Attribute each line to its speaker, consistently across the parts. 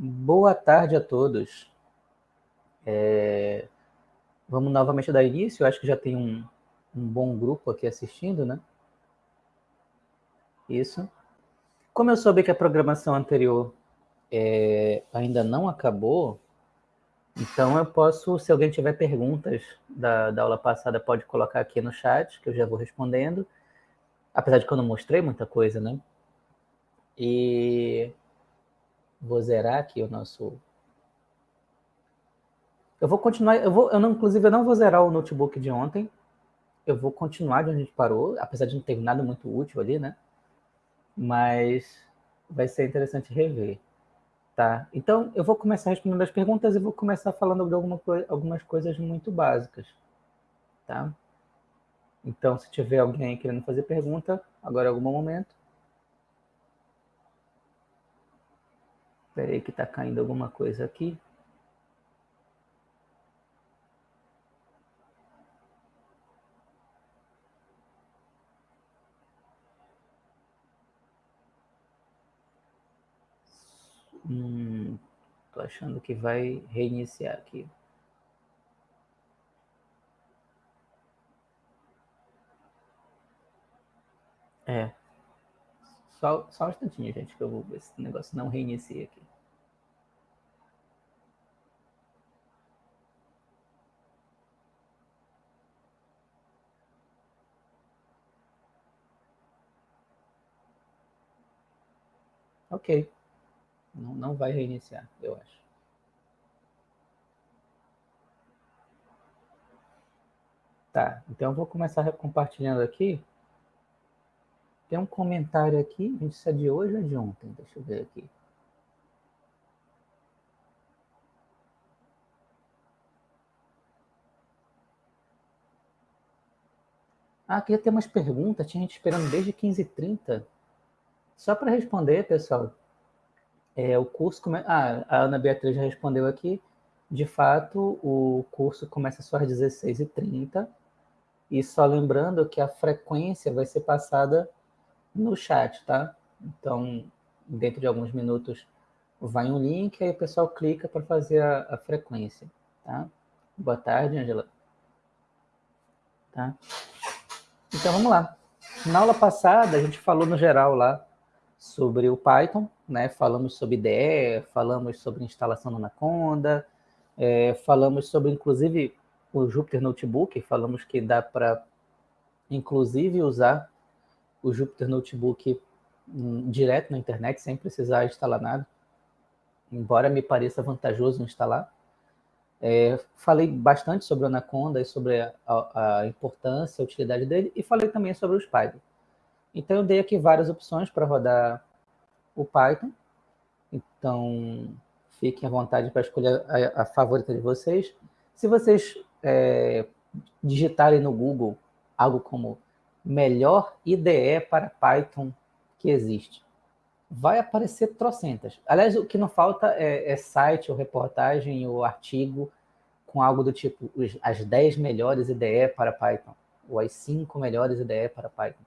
Speaker 1: Boa tarde a todos. É... Vamos novamente dar início. Eu acho que já tem um, um bom grupo aqui assistindo, né? Isso. Como eu soube que a programação anterior é, ainda não acabou, então eu posso, se alguém tiver perguntas da, da aula passada, pode colocar aqui no chat, que eu já vou respondendo. Apesar de que eu não mostrei muita coisa, né? E Vou zerar aqui o nosso... Eu vou continuar, eu vou, eu não, inclusive eu não vou zerar o notebook de ontem, eu vou continuar de onde a gente parou, apesar de não ter nada muito útil ali, né? Mas vai ser interessante rever, tá? Então, eu vou começar respondendo as perguntas e vou começar falando de alguma, algumas coisas muito básicas, tá? Então, se tiver alguém querendo fazer pergunta, agora é algum momento, Espera aí que está caindo alguma coisa aqui. Hum, tô achando que vai reiniciar aqui. É. Só, só um instantinho, gente, que eu vou ver se o negócio não reinicia aqui. Ok. Não, não vai reiniciar, eu acho. Tá, então eu vou começar compartilhando aqui. Tem um comentário aqui, gente, isso é de hoje ou de ontem? Deixa eu ver aqui. Ah, queria ter umas perguntas, tinha gente esperando desde 15h30. Só para responder, pessoal, é, o curso... Come... Ah, a Ana Beatriz já respondeu aqui. De fato, o curso começa só às 16h30. E só lembrando que a frequência vai ser passada no chat, tá? Então, dentro de alguns minutos vai um link, aí o pessoal clica para fazer a, a, frequência, tá? Boa tarde, Angela. Tá? Então, vamos lá. Na aula passada, a gente falou no geral lá sobre o Python, né? Falamos sobre IDE, falamos sobre instalação no Anaconda, é, falamos sobre, inclusive, o Jupyter Notebook, falamos que dá para, inclusive, usar o Jupyter Notebook um, direto na internet, sem precisar instalar nada, embora me pareça vantajoso instalar. É, falei bastante sobre o Anaconda e sobre a, a, a, importância, a utilidade dele, e falei também sobre o Spider. Então, eu dei aqui várias opções para rodar o Python. Então, fiquem à vontade para escolher a, a, favorita de vocês. Se vocês é, digitarem no Google algo como melhor IDE para Python que existe. Vai aparecer trocentas. Aliás, o que não falta é, é site ou reportagem ou artigo com algo do tipo as 10 melhores IDE para Python ou as 5 melhores IDE para Python.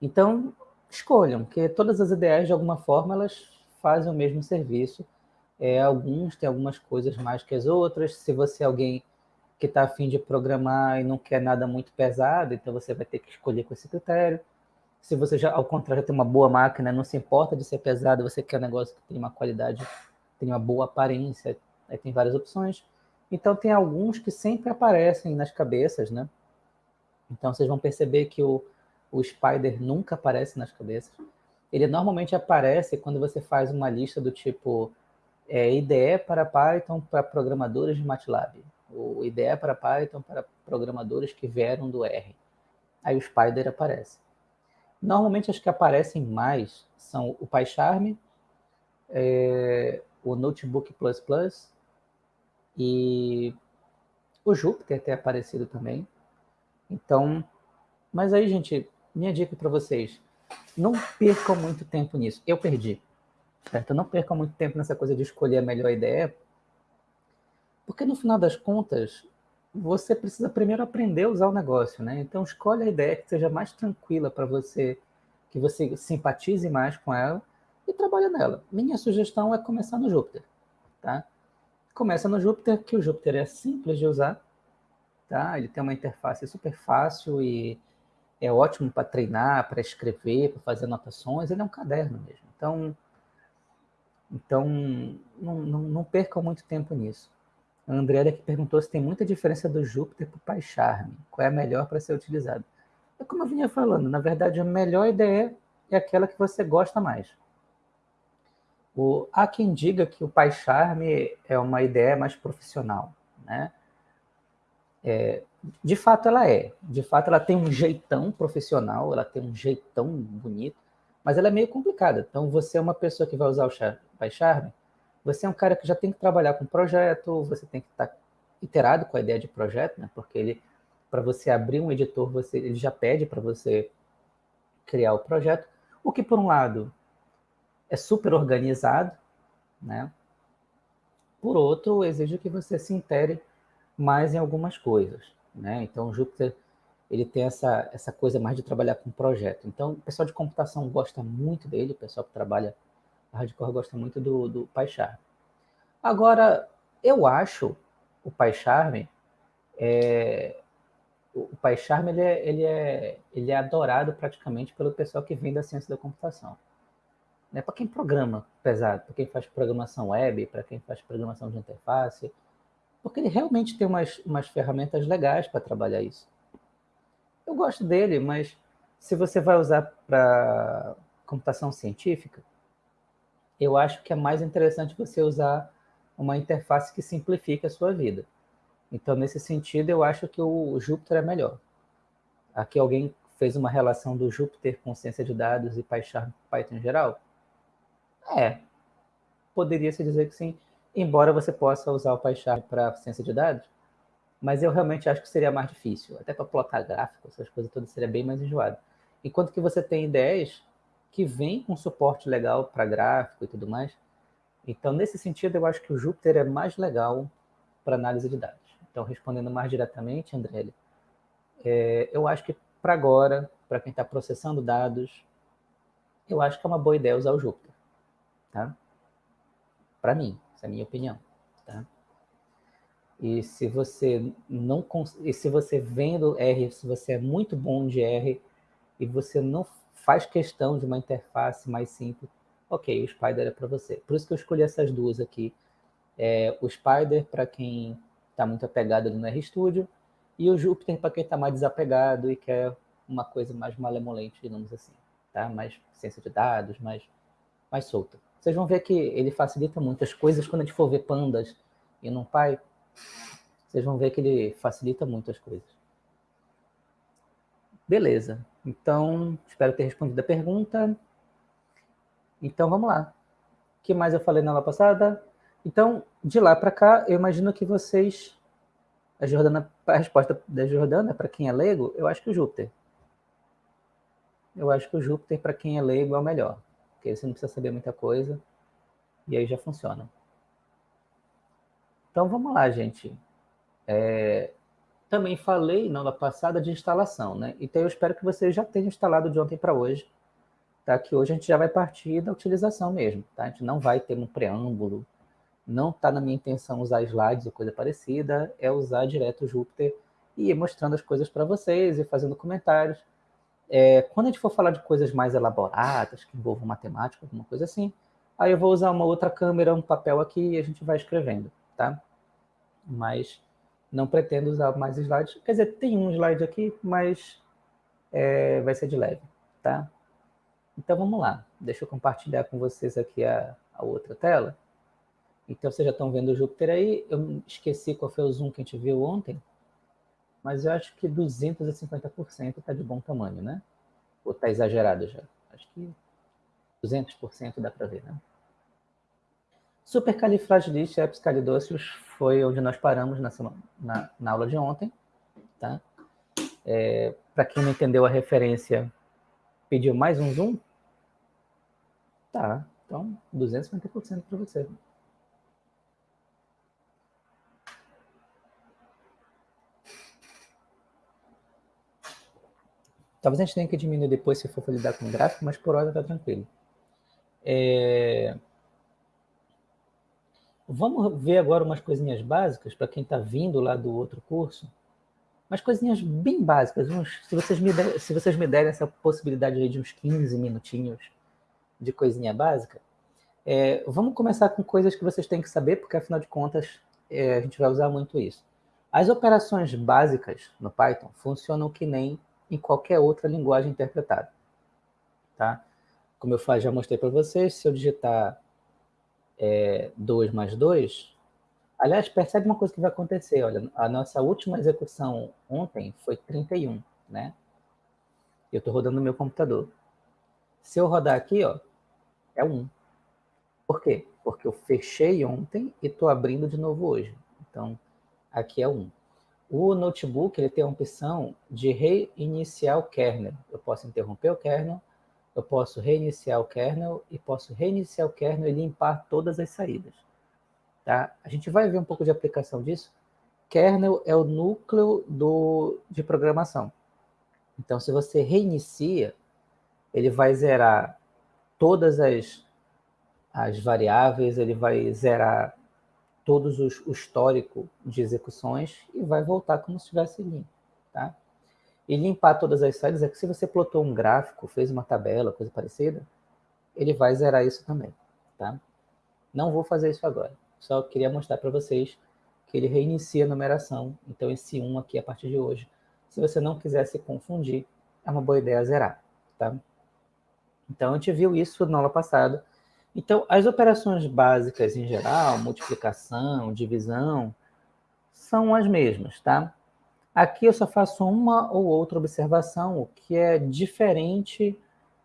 Speaker 1: Então, escolham, que todas as IDEs, de alguma forma, elas fazem o mesmo serviço. É, alguns têm algumas coisas mais que as outras. Se você é alguém que está afim de programar e não quer nada muito pesado, então você vai ter que escolher com esse critério. Se você já, ao contrário, tem uma boa máquina, não se importa de ser pesado, você quer um negócio que tem uma qualidade, tem uma boa aparência, aí tem várias opções. Então tem alguns que sempre aparecem nas cabeças, né? Então vocês vão perceber que o, o Spider nunca aparece nas cabeças. Ele normalmente aparece quando você faz uma lista do tipo é, IDE para Python para programadores de MATLAB o IDE para Python para programadores que vieram do R. Aí o Spider aparece. Normalmente as que aparecem mais são o PyCharm, é, o Notebook++ e o Jupyter tem aparecido também. Então, mas aí, gente, minha dica para vocês, não percam muito tempo nisso. Eu perdi, certo? Não percam muito tempo nessa coisa de escolher a melhor ideia, porque no final das contas, você precisa primeiro aprender a usar o negócio, né? Então escolhe a ideia que seja mais tranquila para você, que você simpatize mais com ela, e trabalha nela. Minha sugestão é começar no Júpiter, tá? Começa no Júpiter, que o Júpiter é simples de usar, tá? Ele tem uma interface super fácil e é ótimo para treinar, para escrever, para fazer anotações. Ele é um caderno mesmo. Então, então não, não, não percam muito tempo nisso. A Andréia que perguntou se tem muita diferença do Júpiter para o Pai Charme. Qual é a melhor para ser utilizado? É como eu vinha falando, na verdade, a melhor ideia é aquela que você gosta mais. O, há quem diga que o Pai Charme é uma ideia mais profissional, né? É, de fato ela é. De fato ela tem um jeitão profissional, ela tem um jeitão bonito, mas ela é meio complicada. Então você é uma pessoa que vai usar o Pai Charme, você é um cara que já tem que trabalhar com projeto, você tem que estar iterado com a ideia de projeto, né? Porque ele para você abrir um editor, você ele já pede para você criar o projeto, o que por um lado é super organizado, né? Por outro, exige que você se intere mais em algumas coisas, né? Então, o Júpiter ele tem essa, essa coisa mais de trabalhar com projeto. Então, o pessoal de computação gosta muito dele, o pessoal que trabalha hardcore gosta muito do, do PyCharm. Agora, eu acho o PyCharm, é, o PyCharm ele é, ele, é, ele é adorado praticamente pelo pessoal que vem da ciência da computação. Né? Para quem programa pesado, para quem faz programação web, para quem faz programação de interface, porque ele realmente tem umas, umas ferramentas legais para trabalhar isso. Eu gosto dele, mas se você vai usar para computação científica, eu acho que é mais interessante você usar uma interface que simplifique a sua vida. Então, nesse sentido, eu acho que o Jupyter é melhor. Aqui alguém fez uma relação do Jupyter com ciência de dados e Python, Python em geral? É, poderia se dizer que sim, embora você possa usar o PyCharm para ciência de dados, mas eu realmente acho que seria mais difícil, até para plotar gráfico, essas coisas todas seria bem mais enjoado. Enquanto que você tem ideias que vêm com suporte legal para gráfico e tudo mais, então nesse sentido eu acho que o Jupyter é mais legal para análise de dados. Então respondendo mais diretamente, André, é, eu acho que para agora, para quem está processando dados, eu acho que é uma boa ideia usar o Jupyter tá? Para mim, essa é a minha opinião, tá? E se você não e se você vem do R, se você é muito bom de R e você não faz questão de uma interface mais simples, ok, o Spider é para você. Por isso que eu escolhi essas duas aqui. É, o Spider para quem está muito apegado no RStudio e o Jupyter para quem está mais desapegado e quer uma coisa mais malemolente, digamos assim, tá? Mais ciência de dados, mais, mais solta. Vocês vão ver que ele facilita muitas coisas quando a gente for ver pandas e num pai. Vocês vão ver que ele facilita muitas coisas. Beleza. Então, espero ter respondido a pergunta. Então, vamos lá. O que mais eu falei na aula passada? Então, de lá para cá, eu imagino que vocês... A, Jordana, a resposta da Jordana, para quem é leigo, eu acho que o Júpiter. Eu acho que o Júpiter, para quem é leigo, é o melhor porque você não precisa saber muita coisa, e aí já funciona. Então vamos lá, gente. É, também falei na aula passada de instalação, né? Então eu espero que vocês já tenham instalado de ontem para hoje, tá? Que hoje a gente já vai partir da utilização mesmo, tá? A gente não vai ter um preâmbulo, não está na minha intenção usar slides ou coisa parecida, é usar direto o Jupyter e ir mostrando as coisas para vocês e fazendo comentários. É, quando a gente for falar de coisas mais elaboradas, que envolvam matemática, alguma coisa assim, aí eu vou usar uma outra câmera, um papel aqui e a gente vai escrevendo, tá? Mas não pretendo usar mais slides. Quer dizer, tem um slide aqui, mas é, vai ser de leve, tá? Então vamos lá. Deixa eu compartilhar com vocês aqui a, a outra tela. Então vocês já estão vendo o Júpiter aí. Eu esqueci qual foi o zoom que a gente viu ontem mas eu acho que 250% está de bom tamanho, né? Ou está exagerado já? Acho que 200% dá para ver, né? Supercalifragilisticexpialidocious foi onde nós paramos na, na, na aula de ontem, tá? É, para quem não entendeu a referência, pediu mais um zoom? Tá, então 250% para você. Talvez a gente tenha que diminuir depois se for lidar com gráfico, mas por hora está tranquilo. É... Vamos ver agora umas coisinhas básicas para quem está vindo lá do outro curso. Umas coisinhas bem básicas. Uns, se, vocês me der, se vocês me derem essa possibilidade de uns 15 minutinhos de coisinha básica, é, vamos começar com coisas que vocês têm que saber, porque afinal de contas é, a gente vai usar muito isso. As operações básicas no Python funcionam que nem em qualquer outra linguagem interpretada. Tá? Como eu já mostrei para vocês, se eu digitar é, 2 mais 2, aliás, percebe uma coisa que vai acontecer, olha, a nossa última execução ontem foi 31, né? Eu estou rodando no meu computador. Se eu rodar aqui, ó, é 1. Por quê? Porque eu fechei ontem e estou abrindo de novo hoje. Então, aqui é 1. O notebook ele tem a opção de reiniciar o kernel. Eu posso interromper o kernel eu posso reiniciar o kernel e posso reiniciar o kernel e limpar todas as saídas. Tá? A gente vai ver um pouco de aplicação disso. Kernel é o núcleo do, de programação. Então, se você reinicia, ele vai zerar todas as, as variáveis, ele vai zerar todos os, o histórico de execuções e vai voltar como se estivesse limpo. Tá? e limpar todas as saídas, é que se você plotou um gráfico, fez uma tabela, coisa parecida, ele vai zerar isso também, tá? Não vou fazer isso agora, só queria mostrar para vocês que ele reinicia a numeração, então esse 1 aqui a partir de hoje, se você não quiser se confundir, é uma boa ideia zerar, tá? Então a gente viu isso na aula passada. Então as operações básicas em geral, multiplicação, divisão, são as mesmas, tá? Aqui eu só faço uma ou outra observação, o que é diferente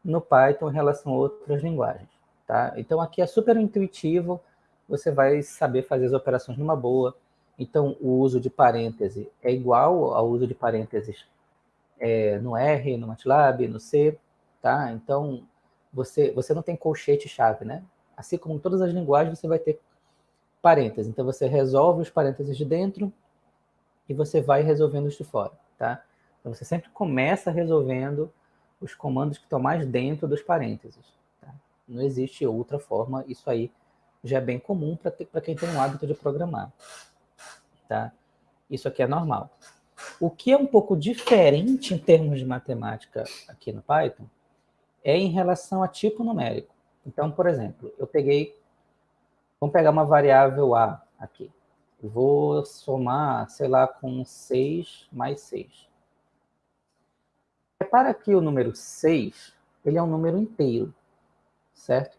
Speaker 1: no Python em relação a outras linguagens. Tá? Então aqui é super intuitivo, você vai saber fazer as operações numa boa. Então o uso de parêntese é igual ao uso de parênteses é, no R, no MATLAB, no C. Tá? Então você, você não tem colchete-chave, né? Assim como em todas as linguagens, você vai ter parênteses. Então você resolve os parênteses de dentro e você vai resolvendo os de fora, tá? Então você sempre começa resolvendo os comandos que estão mais dentro dos parênteses. Tá? Não existe outra forma, isso aí já é bem comum para quem tem um hábito de programar. Tá? Isso aqui é normal. O que é um pouco diferente em termos de matemática aqui no Python é em relação a tipo numérico. Então, por exemplo, eu peguei, vamos pegar uma variável A aqui. Vou somar, sei lá, com 6 mais 6. Repara que o número 6, ele é um número inteiro, certo?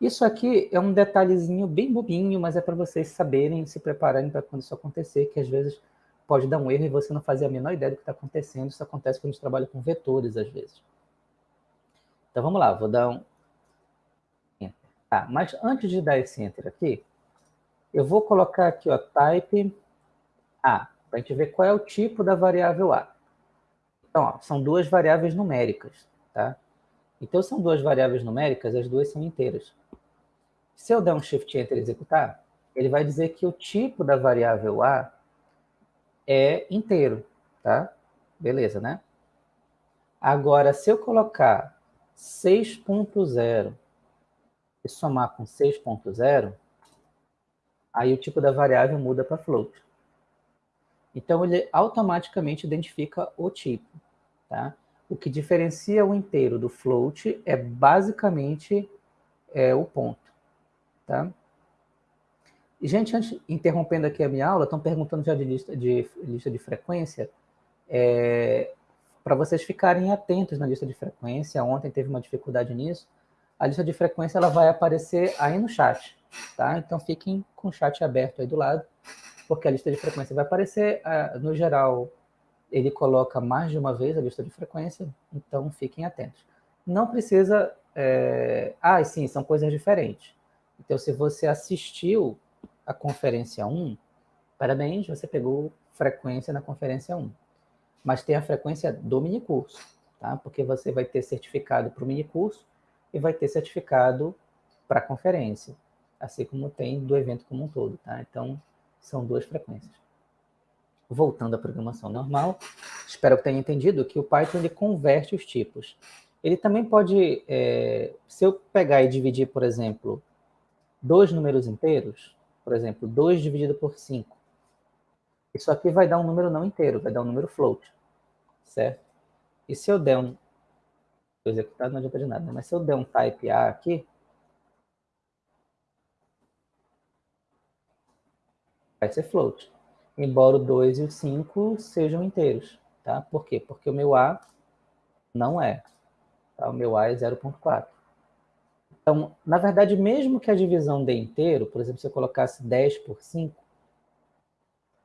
Speaker 1: Isso aqui é um detalhezinho bem bobinho, mas é para vocês saberem, se prepararem para quando isso acontecer, que às vezes pode dar um erro e você não fazer a menor ideia do que está acontecendo. Isso acontece quando a gente trabalha com vetores, às vezes. Então, vamos lá, vou dar um... Tá, mas antes de dar esse Enter aqui, eu vou colocar aqui, ó, type A, para a gente ver qual é o tipo da variável A. Então, ó, são duas variáveis numéricas, tá? Então, são duas variáveis numéricas, as duas são inteiras. Se eu der um Shift Enter e executar, ele vai dizer que o tipo da variável A é inteiro, tá? Beleza, né? Agora, se eu colocar 6.0 e somar com 6.0, aí o tipo da variável muda para float. Então, ele automaticamente identifica o tipo. Tá? O que diferencia o inteiro do float é basicamente é, o ponto. Tá? E, gente, antes, interrompendo aqui a minha aula, estão perguntando já de lista de, lista de frequência. É, para vocês ficarem atentos na lista de frequência, ontem teve uma dificuldade nisso, a lista de frequência ela vai aparecer aí no chat. Tá? Então fiquem com o chat aberto aí do lado, porque a lista de frequência vai aparecer. No geral, ele coloca mais de uma vez a lista de frequência, então fiquem atentos. Não precisa... É... Ah, sim, são coisas diferentes. Então, se você assistiu a conferência 1, parabéns, você pegou frequência na conferência 1. Mas tem a frequência do minicurso, tá? Porque você vai ter certificado para o minicurso e vai ter certificado para a conferência assim como tem do evento como um todo, tá? Então, são duas frequências. Voltando à programação normal, espero que tenha entendido que o Python ele converte os tipos. Ele também pode, é, se eu pegar e dividir, por exemplo, dois números inteiros, por exemplo, 2 dividido por 5, isso aqui vai dar um número não inteiro, vai dar um número float, certo? E se eu der um... Vou executar, não adianta de nada, né? mas se eu der um type A aqui, vai ser float. Embora o 2 e o 5 sejam inteiros, tá? Por quê? Porque o meu A não é. Tá? O meu A é 0.4. Então, na verdade, mesmo que a divisão dê inteiro, por exemplo, se eu colocasse 10 por 5,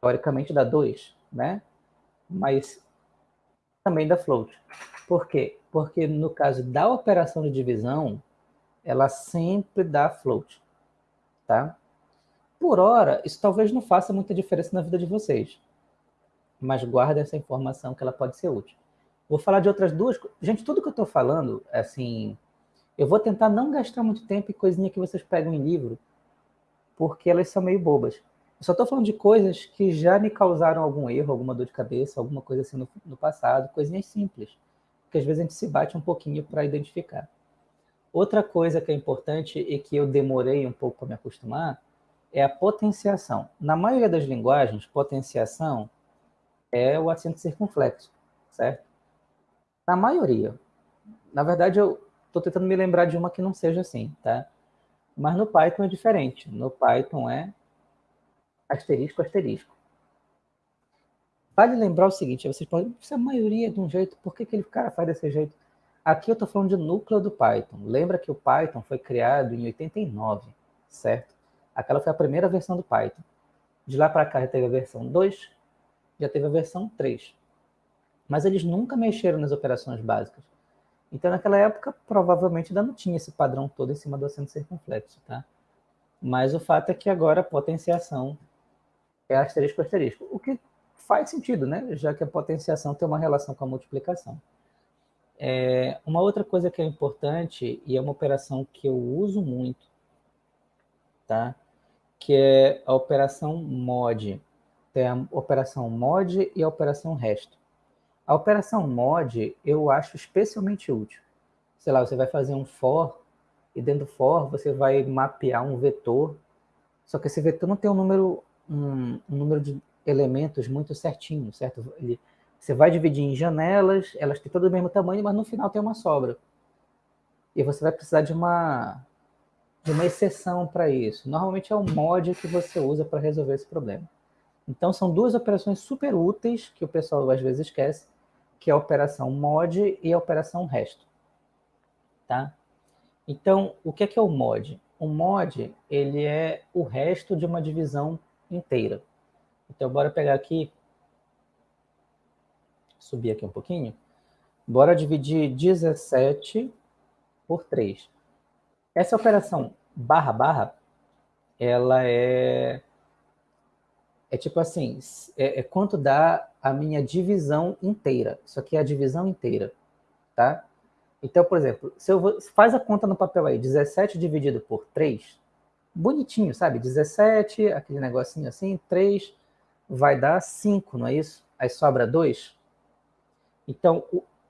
Speaker 1: teoricamente dá 2, né? Mas também dá float. Por quê? Porque no caso da operação de divisão, ela sempre dá float, tá? Por hora, isso talvez não faça muita diferença na vida de vocês, mas guarda essa informação que ela pode ser útil. Vou falar de outras duas... Gente, tudo que eu estou falando, assim, eu vou tentar não gastar muito tempo em coisinha que vocês pegam em livro, porque elas são meio bobas. Eu só estou falando de coisas que já me causaram algum erro, alguma dor de cabeça, alguma coisa assim no, no passado, coisinhas simples, que às vezes a gente se bate um pouquinho para identificar. Outra coisa que é importante e que eu demorei um pouco para me acostumar é a potenciação. Na maioria das linguagens, potenciação é o acento circunflexo, certo? Na maioria. Na verdade, eu estou tentando me lembrar de uma que não seja assim, tá? Mas no Python é diferente. No Python é asterisco, asterisco. Vale lembrar o seguinte, vocês podem, se a maioria é de um jeito, por que aquele cara faz desse jeito? Aqui eu estou falando de núcleo do Python. Lembra que o Python foi criado em 89, certo? Aquela foi a primeira versão do Python. De lá para cá já teve a versão 2, já teve a versão 3. Mas eles nunca mexeram nas operações básicas. Então, naquela época, provavelmente ainda não tinha esse padrão todo em cima do acento circunflexo, tá? Mas o fato é que agora a potenciação é asterisco asterisco, o que faz sentido, né? Já que a potenciação tem uma relação com a multiplicação. É, uma outra coisa que é importante, e é uma operação que eu uso muito, tá? que é a operação mod. Tem a operação mod e a operação resto. A operação mod eu acho especialmente útil. Sei lá, você vai fazer um for, e dentro do for você vai mapear um vetor, só que esse vetor não tem um número, um, um número de elementos muito certinho, certo? Ele, você vai dividir em janelas, elas têm todo o mesmo tamanho, mas no final tem uma sobra. E você vai precisar de uma, de uma exceção para isso. Normalmente é o mod que você usa para resolver esse problema. Então são duas operações super úteis que o pessoal às vezes esquece, que é a operação mod e a operação resto. Tá? Então, o que é, que é o mod? O mod ele é o resto de uma divisão inteira. Então, bora pegar aqui, subir aqui um pouquinho, bora dividir 17 por 3. Essa operação barra barra, ela é é tipo assim, é, é, quanto dá a minha divisão inteira. Isso aqui é a divisão inteira, tá? Então, por exemplo, se eu vou, faz a conta no papel aí, 17 dividido por 3, bonitinho, sabe? 17, aquele negocinho assim, 3 vai dar 5, não é isso? Aí sobra 2. Então,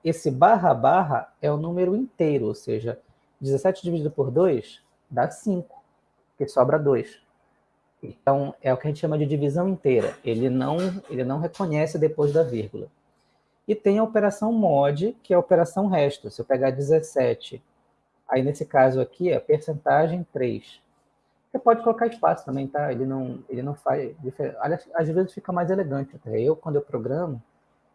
Speaker 1: esse barra barra é o número inteiro, ou seja, 17 dividido por 2 dá 5, porque sobra 2. Então, é o que a gente chama de divisão inteira. Ele não, ele não reconhece depois da vírgula. E tem a operação mod, que é a operação resto. Se eu pegar 17, aí nesse caso aqui é percentagem 3. Você pode colocar espaço também, tá? Ele não, ele não faz diferença. Às vezes fica mais elegante. Eu, quando eu programo,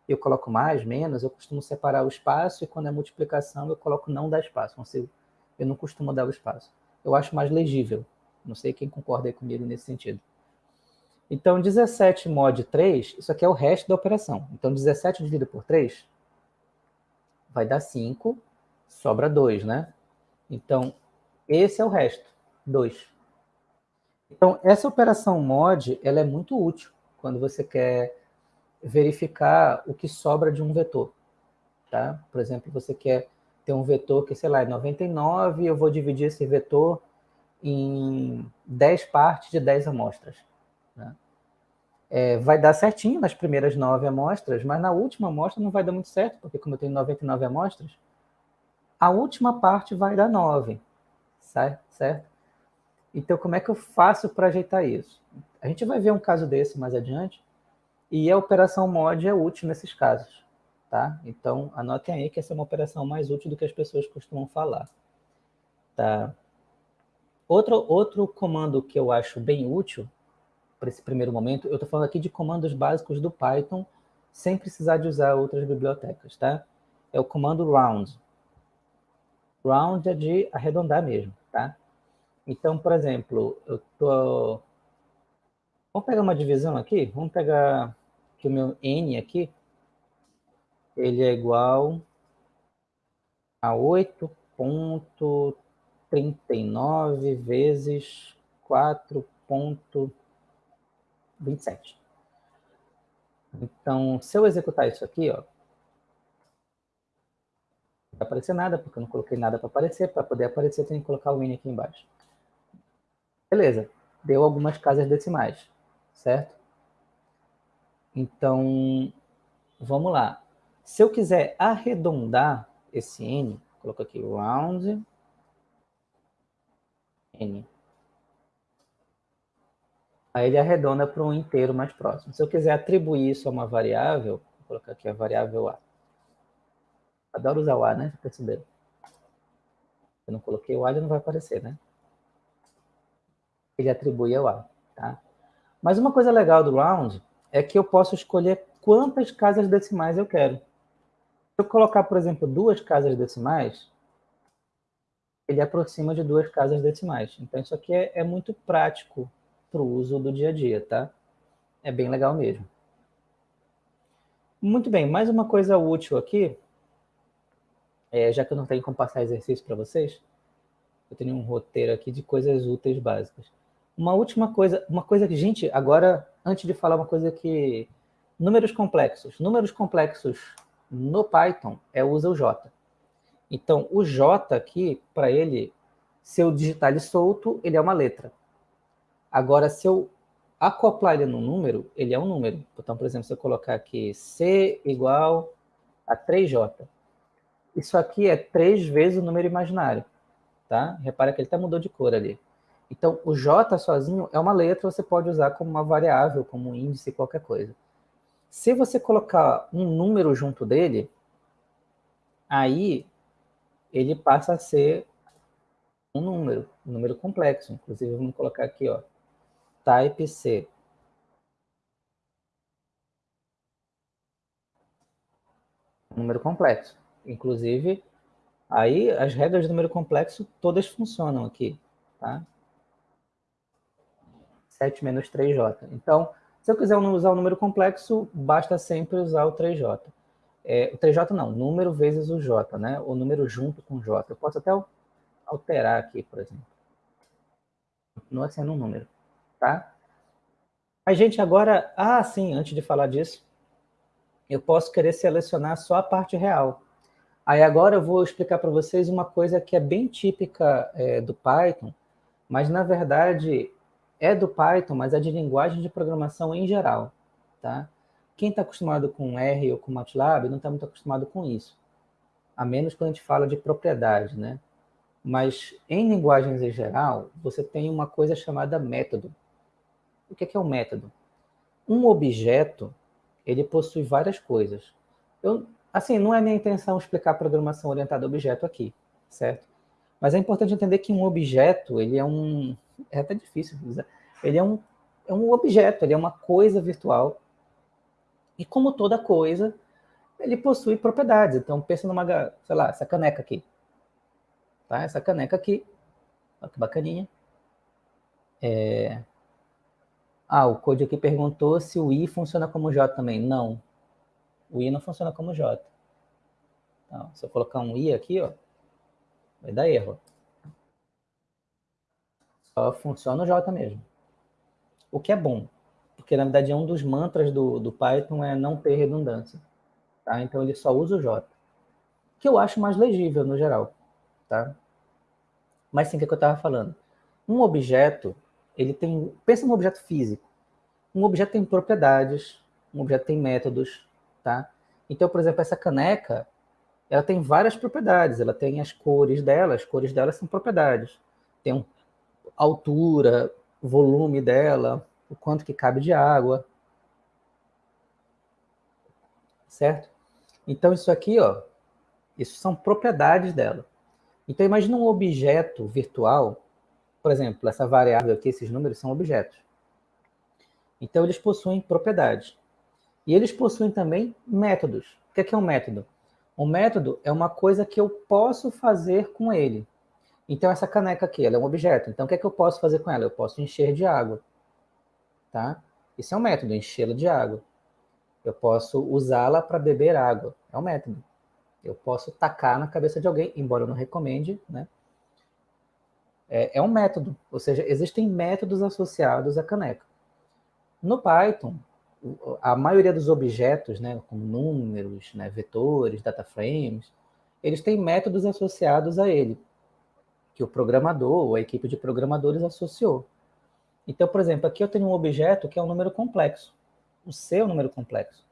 Speaker 1: eu coloco mais, menos, eu costumo separar o espaço e quando é multiplicação eu coloco não dar espaço. Eu não costumo dar o espaço. Eu acho mais legível. Não sei quem concorda comigo nesse sentido. Então, 17 mod 3, isso aqui é o resto da operação. Então, 17 dividido por 3 vai dar 5, sobra 2, né? Então, esse é o resto, 2. Então, essa operação mod, ela é muito útil quando você quer verificar o que sobra de um vetor. Tá? Por exemplo, você quer ter um vetor que, sei lá, é 99, eu vou dividir esse vetor em 10 partes de 10 amostras. Né? É, vai dar certinho nas primeiras 9 amostras, mas na última amostra não vai dar muito certo, porque como eu tenho 99 amostras, a última parte vai dar 9, certo? Então, como é que eu faço para ajeitar isso? A gente vai ver um caso desse mais adiante, e a operação mod é útil nesses casos, tá? Então, anotem aí que essa é uma operação mais útil do que as pessoas costumam falar, tá? Outro, outro comando que eu acho bem útil para esse primeiro momento, eu estou falando aqui de comandos básicos do Python, sem precisar de usar outras bibliotecas, tá? É o comando round. Round é de arredondar mesmo, tá? Então, por exemplo, eu tô... Vamos pegar uma divisão aqui? Vamos pegar que o meu n aqui, ele é igual a 8.39 vezes 4.27. Então, se eu executar isso aqui, ó, não vai aparecer nada, porque eu não coloquei nada para aparecer. Para poder aparecer, eu tenho que colocar o N aqui embaixo. Beleza, deu algumas casas decimais, certo? Então, vamos lá. Se eu quiser arredondar esse N, coloco aqui round N. Aí ele arredonda para um inteiro mais próximo. Se eu quiser atribuir isso a uma variável, vou colocar aqui a variável A. Adoro usar o A, né? Perceberam? Eu não coloquei o A, ele não vai aparecer, né? Ele atribui ao A, tá? Mas uma coisa legal do round é que eu posso escolher quantas casas decimais eu quero. Se eu colocar, por exemplo, duas casas decimais, ele aproxima de duas casas decimais. Então, isso aqui é, é muito prático para o uso do dia a dia, tá? É bem legal mesmo. Muito bem, mais uma coisa útil aqui, é, já que eu não tenho como passar exercício para vocês, eu tenho um roteiro aqui de coisas úteis básicas. Uma última coisa, uma coisa que, gente, agora, antes de falar uma coisa que... Números complexos. Números complexos no Python é usa o J. Então, o J aqui, para ele, se eu digitar ele solto, ele é uma letra. Agora, se eu acoplar ele no número, ele é um número. Então, por exemplo, se eu colocar aqui C igual a 3J, isso aqui é 3 vezes o número imaginário. Tá? Repara que ele até mudou de cor ali. Então, o J sozinho é uma letra, você pode usar como uma variável, como um índice, qualquer coisa. Se você colocar um número junto dele, aí ele passa a ser um número, um número complexo. Inclusive, vamos colocar aqui, ó, type C. Número complexo. Inclusive, aí as regras do número complexo todas funcionam aqui, tá? 7 menos 3J. Então, se eu quiser usar o um número complexo, basta sempre usar o 3J. É, o 3J não, número vezes o J, né? O número junto com J. Eu posso até alterar aqui, por exemplo. Continua sendo um número tá? A gente agora, ah, sim, antes de falar disso, eu posso querer selecionar só a parte real. Aí agora eu vou explicar para vocês uma coisa que é bem típica é, do Python, mas na verdade é do Python, mas é de linguagem de programação em geral, tá? Quem está acostumado com R ou com MATLAB não está muito acostumado com isso, a menos quando a gente fala de propriedade, né? Mas em linguagens em geral, você tem uma coisa chamada método. O que é um método? Um objeto, ele possui várias coisas. Eu, assim, não é minha intenção explicar programação orientada a objeto aqui, certo? Mas é importante entender que um objeto, ele é um... É até difícil dizer. Ele é um, é um objeto, ele é uma coisa virtual. E como toda coisa, ele possui propriedades. Então, pensa numa, sei lá, essa caneca aqui. Tá? Essa caneca aqui, olha que bacaninha. É, ah, o Code aqui perguntou se o i funciona como j também. Não, o i não funciona como j. Então, se eu colocar um i aqui, ó, vai dar erro. Funciona o j mesmo. O que é bom, porque na verdade é um dos mantras do, do Python é não ter redundância. Tá? Então ele só usa o j. Que eu acho mais legível no geral. Tá? Mas sim, o que eu estava falando? Um objeto ele tem, pensa num objeto físico. Um objeto tem propriedades, um objeto tem métodos, tá? Então, por exemplo, essa caneca, ela tem várias propriedades, ela tem as cores dela, as cores dela são propriedades. Tem um, altura, volume dela, o quanto que cabe de água. Certo? Então isso aqui, ó, isso são propriedades dela. Então imagina um objeto virtual, por exemplo, essa variável aqui, esses números são objetos. Então eles possuem propriedades. E eles possuem também métodos. O que é, um método? Um método é uma coisa que eu posso fazer com ele. Então, essa caneca aqui, ela é um objeto. Então, o que é que eu posso fazer com ela? Eu posso encher de água. Tá? Isso é um método, enchê-la de água. Eu posso usá-la para beber água. É um método. Eu posso tacar na cabeça de alguém, embora eu não recomende, né? É, é um método. Ou seja, existem métodos associados à caneca. No Python, a maioria dos objetos, né, como números, né, vetores, data frames, eles têm métodos associados a ele, que o programador ou a equipe de programadores associou. Então, por exemplo, aqui eu tenho um objeto que é um número complexo. O C é um número complexo.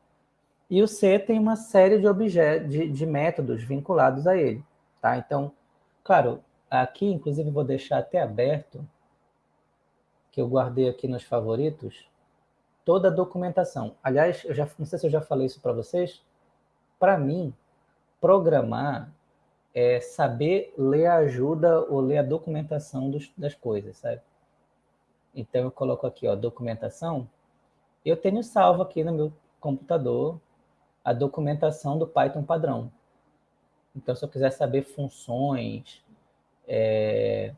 Speaker 1: E o C tem uma série de, objetos, de, de métodos vinculados a ele. Tá? Então, claro, aqui, inclusive, vou deixar até aberto, que eu guardei aqui nos favoritos, toda a documentação. Aliás, eu já, não sei se eu já falei isso para vocês, para mim, programar é saber ler a ajuda ou ler a documentação dos, das coisas, sabe? Então, eu coloco aqui, ó, documentação. Eu tenho salvo aqui no meu computador a documentação do Python padrão. Então, se eu quiser saber funções, é,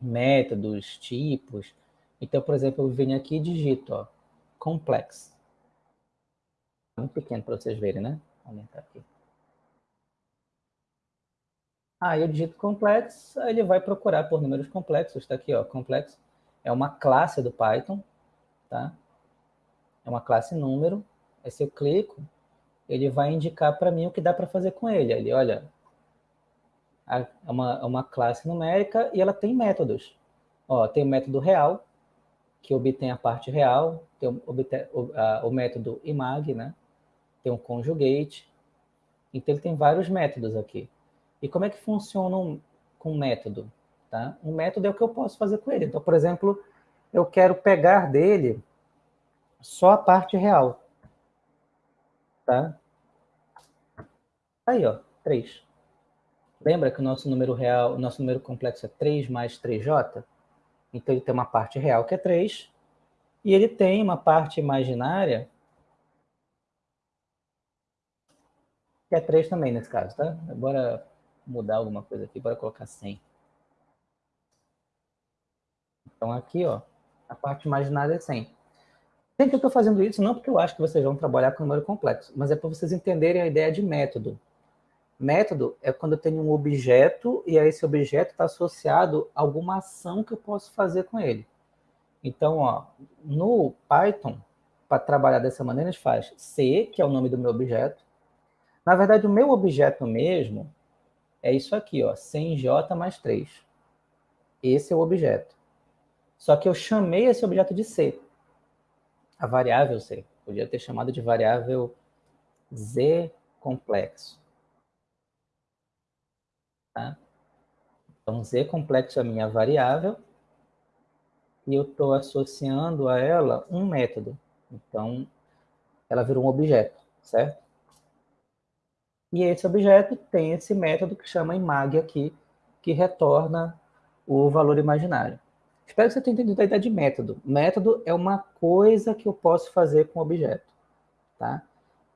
Speaker 1: métodos, tipos, então, por exemplo, eu venho aqui e digito, ó, complex. Muito pequeno para vocês verem, né? Vou aumentar aqui. Aí ah, eu digito complex, aí ele vai procurar por números complexos. Está aqui, ó, complexo. É uma classe do Python, tá? É uma classe número. Aí se eu clico, ele vai indicar para mim o que dá para fazer com ele. Ele, olha, é uma, é uma classe numérica e ela tem métodos. Ó, tem o método real, que obtém a parte real, tem o, o, a, o método imag, né? tem um conjugate. Então, ele tem vários métodos aqui. E como é que funciona um, com método? Tá? Um método é o que eu posso fazer com ele. Então, por exemplo, eu quero pegar dele só a parte real. Tá? Aí, ó, 3. Lembra que o nosso número real, o nosso número complexo é 3 mais 3j? Então, ele tem uma parte real, que é 3, e ele tem uma parte imaginária, que é 3 também, nesse caso, tá? Bora mudar alguma coisa aqui, bora colocar 100. Então, aqui, ó, a parte imaginária é 100. Gente, eu estou fazendo isso não porque eu acho que vocês vão trabalhar com número complexo, mas é para vocês entenderem a ideia de método. Método é quando eu tenho um objeto e esse objeto está associado a alguma ação que eu posso fazer com ele. Então, ó, no Python, para trabalhar dessa maneira, a gente faz C, que é o nome do meu objeto. Na verdade, o meu objeto mesmo é isso aqui, ó, 100j mais 3. Esse é o objeto. Só que eu chamei esse objeto de C, a variável C. Podia ter chamado de variável Z complexo. Tá? Então, z complexo é a minha variável e eu estou associando a ela um método. Então, ela virou um objeto, certo? E esse objeto tem esse método que chama imag aqui, que retorna o valor imaginário. Espero que você tenha entendido a ideia de método. Método é uma coisa que eu posso fazer com o objeto. Tá?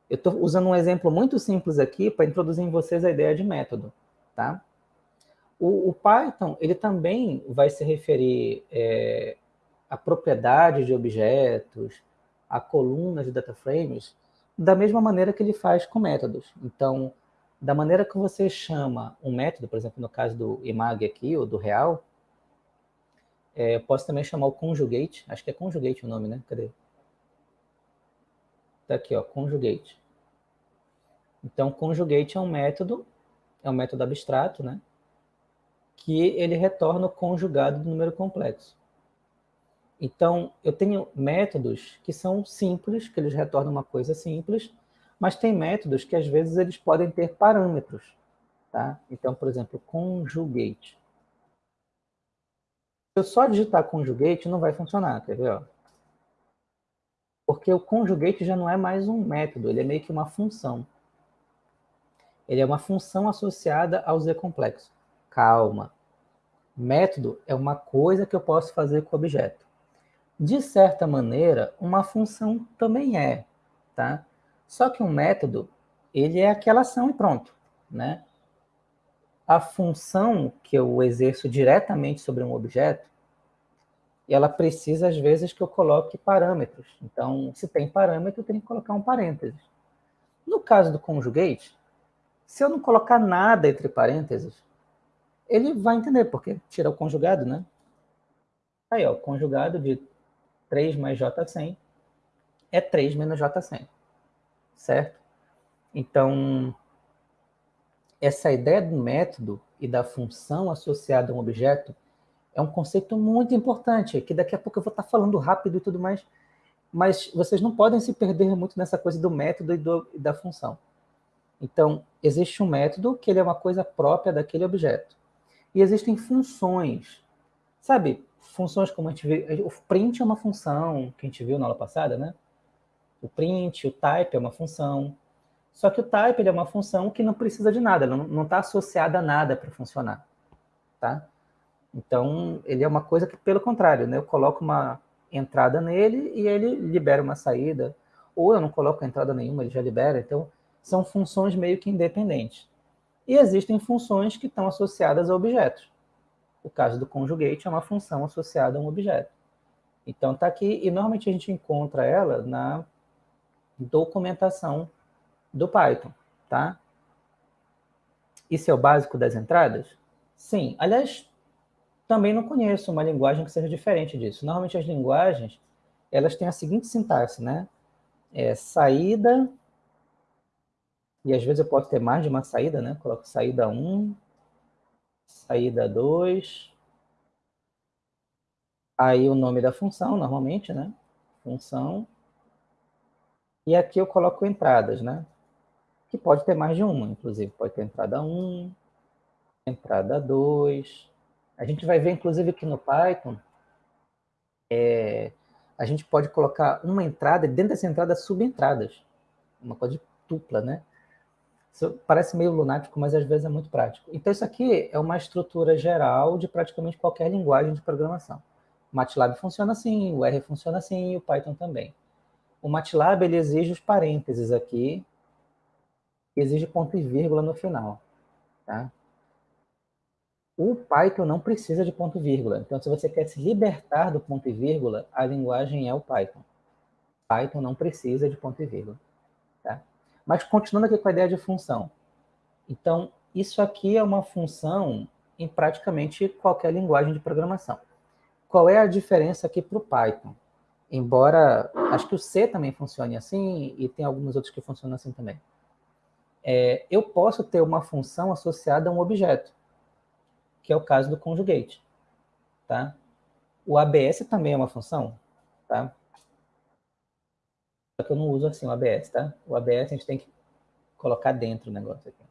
Speaker 1: Eu estou usando um exemplo muito simples aqui para introduzir em vocês a ideia de método. Tá? O, o Python ele também vai se referir é, a propriedade de objetos, a colunas de data frames, da mesma maneira que ele faz com métodos. Então, da maneira que você chama um método, por exemplo, no caso do imag aqui, ou do real, é, posso também chamar o conjugate, acho que é conjugate o nome, né? Cadê? Tá aqui, ó, conjugate. Então, conjugate é um método é um método abstrato, né? que ele retorna o conjugado do número complexo. Então, eu tenho métodos que são simples, que eles retornam uma coisa simples, Mas tem métodos que às vezes eles podem ter parâmetros, tá? Então, por exemplo, conjugate. Se eu só digitar conjugate, não vai funcionar, quer ver? Porque o conjugate já não é mais um método, ele é meio que uma função. Ele é uma função associada ao Z complexo. Calma. Método é uma coisa que eu posso fazer com o objeto. De certa maneira, uma função também é, tá? Só que um método, ele é aquela ação e pronto, né? A função que eu exerço diretamente sobre um objeto, ela precisa, às vezes, que eu coloque parâmetros. Então, se tem parâmetro, eu tenho que colocar um parênteses. No caso do conjugate, se eu não colocar nada entre parênteses, ele vai entender, porque tira o conjugado, né? Aí, ó, conjugado de 3 mais J100 é 3 menos J100, certo? Então, essa ideia do método e da função associada a um objeto é um conceito muito importante, que daqui a pouco eu vou estar falando rápido e tudo mais, mas vocês não podem se perder muito nessa coisa do método e, do, e da função. Então, existe um método que ele é uma coisa própria daquele objeto. E existem funções. Sabe, funções como a gente viu, o print é uma função que a gente viu na aula passada, né? O print, o type é uma função. Só que o type ele é uma função que não precisa de nada, não está associada a nada para funcionar, tá? Então, ele é uma coisa que, pelo contrário, né? eu coloco uma entrada nele e ele libera uma saída, ou eu não coloco entrada nenhuma, ele já libera. Então, são funções meio que independentes. E existem funções que estão associadas a objetos. O caso do conjugate é uma função associada a um objeto. Então está aqui, e normalmente a gente encontra ela na documentação do Python, tá? Isso é o básico das entradas? Sim. Aliás, também não conheço uma linguagem que seja diferente disso. Normalmente as linguagens, elas têm a seguinte sintaxe, né? É saída, e às vezes eu posso ter mais de uma saída, né? Coloco saída 1, saída 2. Aí o nome da função, normalmente, né? Função. E aqui eu coloco entradas, né? Que pode ter mais de uma, inclusive. Pode ter entrada 1, entrada 2. A gente vai ver, inclusive, que no Python, é, a gente pode colocar uma entrada dentro dessa entrada subentradas. Uma coisa dupla, né? Parece meio lunático, mas às vezes é muito prático. Então, isso aqui é uma estrutura geral de praticamente qualquer linguagem de programação. O MATLAB funciona assim, o R funciona assim e o Python também. O MATLAB ele exige os parênteses aqui, exige ponto e vírgula no final. Tá? O Python não precisa de ponto e vírgula. Então, se você quer se libertar do ponto e vírgula, a linguagem é o Python. Python não precisa de ponto e vírgula. Tá? Mas continuando aqui com a ideia de função. Então, isso aqui é uma função em praticamente qualquer linguagem de programação. Qual é a diferença aqui para o Python? Embora, acho que o C também funcione assim, e tem alguns outros que funcionam assim também. É, eu posso ter uma função associada a um objeto, que é o caso do conjugate. Tá? O ABS também é uma função, tá? Só que eu não uso assim o ABS, tá? O ABS a gente tem que colocar dentro o negócio aqui.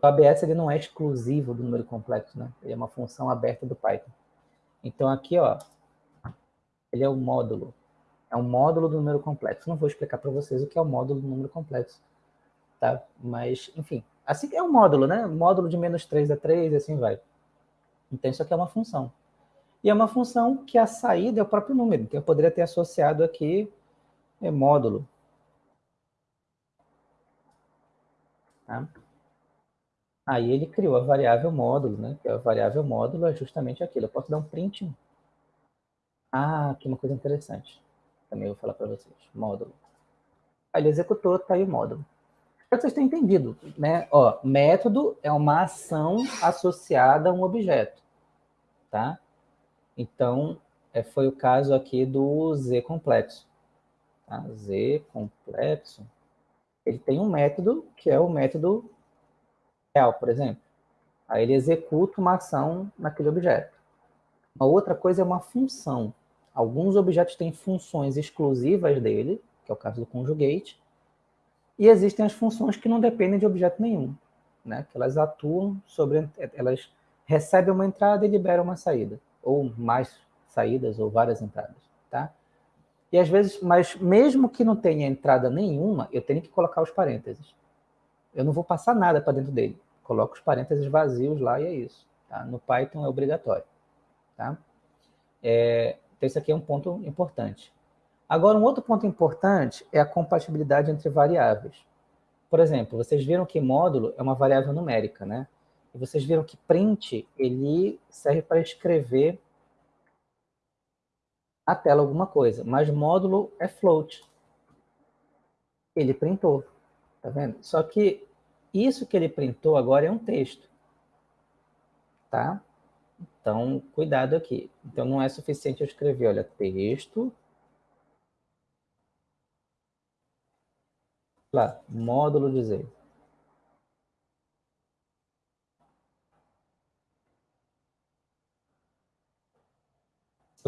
Speaker 1: O ABS ele não é exclusivo do número complexo, né? Ele é uma função aberta do Python. Então aqui, ó, ele é o módulo. É um módulo do número complexo. Não vou explicar para vocês o que é o módulo do número complexo, tá? Mas, enfim, assim é um módulo, né? Módulo de menos 3 a 3 e assim vai. Então isso aqui é uma função. E é uma função que a saída é o próprio número. Então, eu poderia ter associado aqui é, módulo. Tá? Aí ele criou a variável módulo, né? Que a variável módulo é justamente aquilo. Eu posso dar um print. Ah, aqui uma coisa interessante. Também vou falar para vocês. Módulo. Aí ele executou, tá aí o módulo. Espero que vocês tenham entendido, né? Ó, método é uma ação associada a um objeto, tá? Então, é, foi o caso aqui do Z complexo. Tá? Z complexo, ele tem um método que é o método real, por exemplo. Aí ele executa uma ação naquele objeto. Uma outra coisa é uma função. Alguns objetos têm funções exclusivas dele, que é o caso do conjugate, E existem as funções que não dependem de objeto nenhum, né? que elas atuam sobre, elas recebem uma entrada e liberam uma saída, ou mais saídas, ou várias entradas. Tá? E às vezes, mas mesmo que não tenha entrada nenhuma, eu tenho que colocar os parênteses. Eu não vou passar nada para dentro dele. Coloco os parênteses vazios lá e é isso. Tá? No Python é obrigatório. Tá? É, então, isso aqui é um ponto importante. Agora, um outro ponto importante é a compatibilidade entre variáveis. Por exemplo, vocês viram que módulo é uma variável numérica, né? E vocês viram que print, ele serve para escrever a tela alguma coisa, mas módulo é float. Ele printou, tá vendo? Só que isso que ele printou agora é um texto, tá? Então, cuidado aqui. Então, não é suficiente eu escrever, olha, texto, lá, módulo dizer.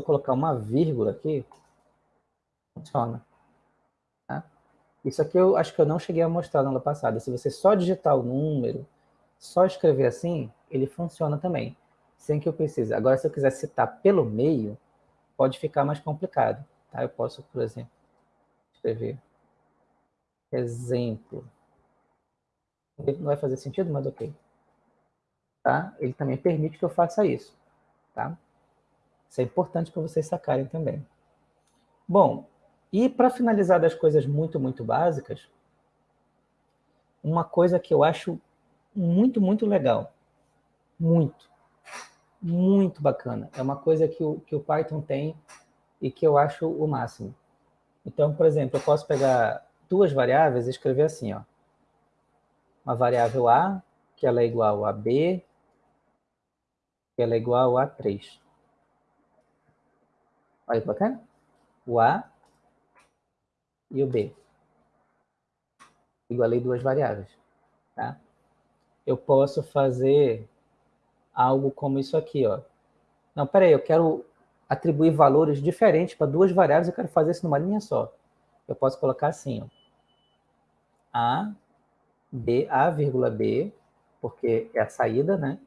Speaker 1: Colocar uma vírgula aqui, funciona. Tá? Isso aqui eu acho que eu não cheguei a mostrar na aula passada. Se você só digitar o número, só escrever assim, ele funciona também, sem que eu precise. Agora, se eu quiser citar pelo meio, pode ficar mais complicado. Tá? Eu posso, por exemplo, escrever exemplo. Não vai fazer sentido, mas ok. Tá? Ele também permite que eu faça isso. Tá? Isso é importante para vocês sacarem também. Bom, e para finalizar das coisas muito, muito básicas, uma coisa que eu acho muito, muito legal, muito, muito bacana, é uma coisa que o, que o Python tem e que eu acho o máximo. Então, por exemplo, eu posso pegar duas variáveis e escrever assim, ó. Uma variável A, que ela é igual a B, que ela é igual a 3. Olha que bacana. O A e o B. Igualei duas variáveis. Tá? Eu posso fazer algo como isso aqui. Ó. Não, peraí, eu quero atribuir valores diferentes para duas variáveis, eu quero fazer isso numa linha só. Eu posso colocar assim, ó. A, B, A, vírgula B, porque é a saída, né?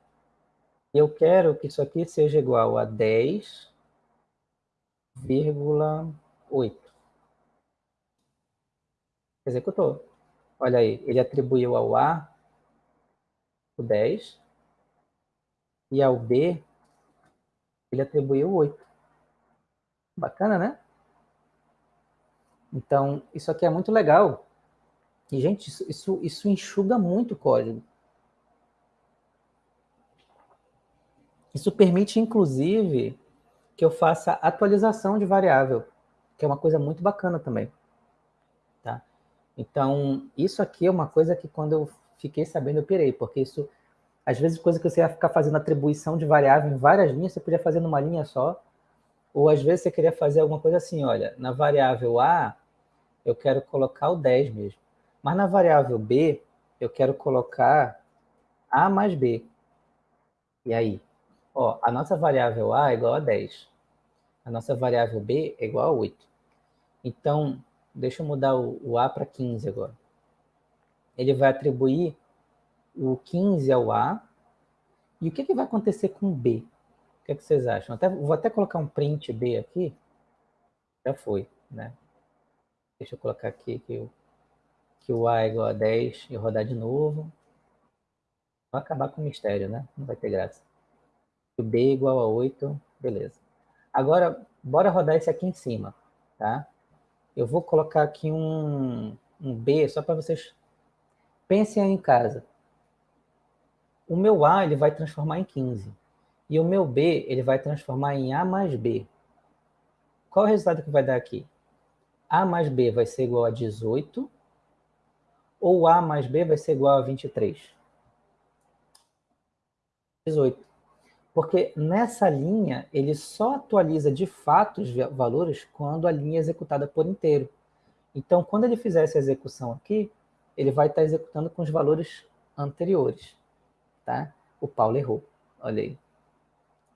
Speaker 1: E eu quero que isso aqui seja igual a 10,8. Executou. Olha aí, ele atribuiu ao A o 10 e ao B ele atribuiu 8. Bacana, né? Então, isso aqui é muito legal, e, gente, isso, isso, isso enxuga muito o código. Isso permite, inclusive, que eu faça atualização de variável, que é uma coisa muito bacana também. Tá? Então, isso aqui é uma coisa que quando eu fiquei sabendo, eu pirei, porque isso, às vezes, coisa que você ia ficar fazendo atribuição de variável em várias linhas, você podia fazer numa linha só, ou às vezes você queria fazer alguma coisa assim, olha, na variável A, eu quero colocar o 10 mesmo. Mas na variável b, eu quero colocar a mais b. E aí? Ó, a nossa variável a é igual a 10. A nossa variável b é igual a 8. Então, deixa eu mudar o, o a para 15 agora. Ele vai atribuir o 15 ao a. E o que, que vai acontecer com b? O que, que vocês acham? Até, vou até colocar um print b aqui. Já foi, né? Deixa eu colocar aqui que eu que o A é igual a 10 e rodar de novo. Vai acabar com o mistério, né? Não vai ter graça. B igual a 8, beleza. Agora, bora rodar esse aqui em cima, tá? Eu vou colocar aqui um, um B, só para vocês pensem aí em casa. O meu A, ele vai transformar em 15. E o meu B, ele vai transformar em A mais B. Qual é o resultado que vai dar aqui? A mais B vai ser igual a 18 ou A mais B vai ser igual a 23? 18. Porque nessa linha, ele só atualiza de fato os valores quando a linha é executada por inteiro. Então, quando ele fizer essa execução aqui, ele vai estar executando com os valores anteriores. Tá? O Paulo errou. Olha aí.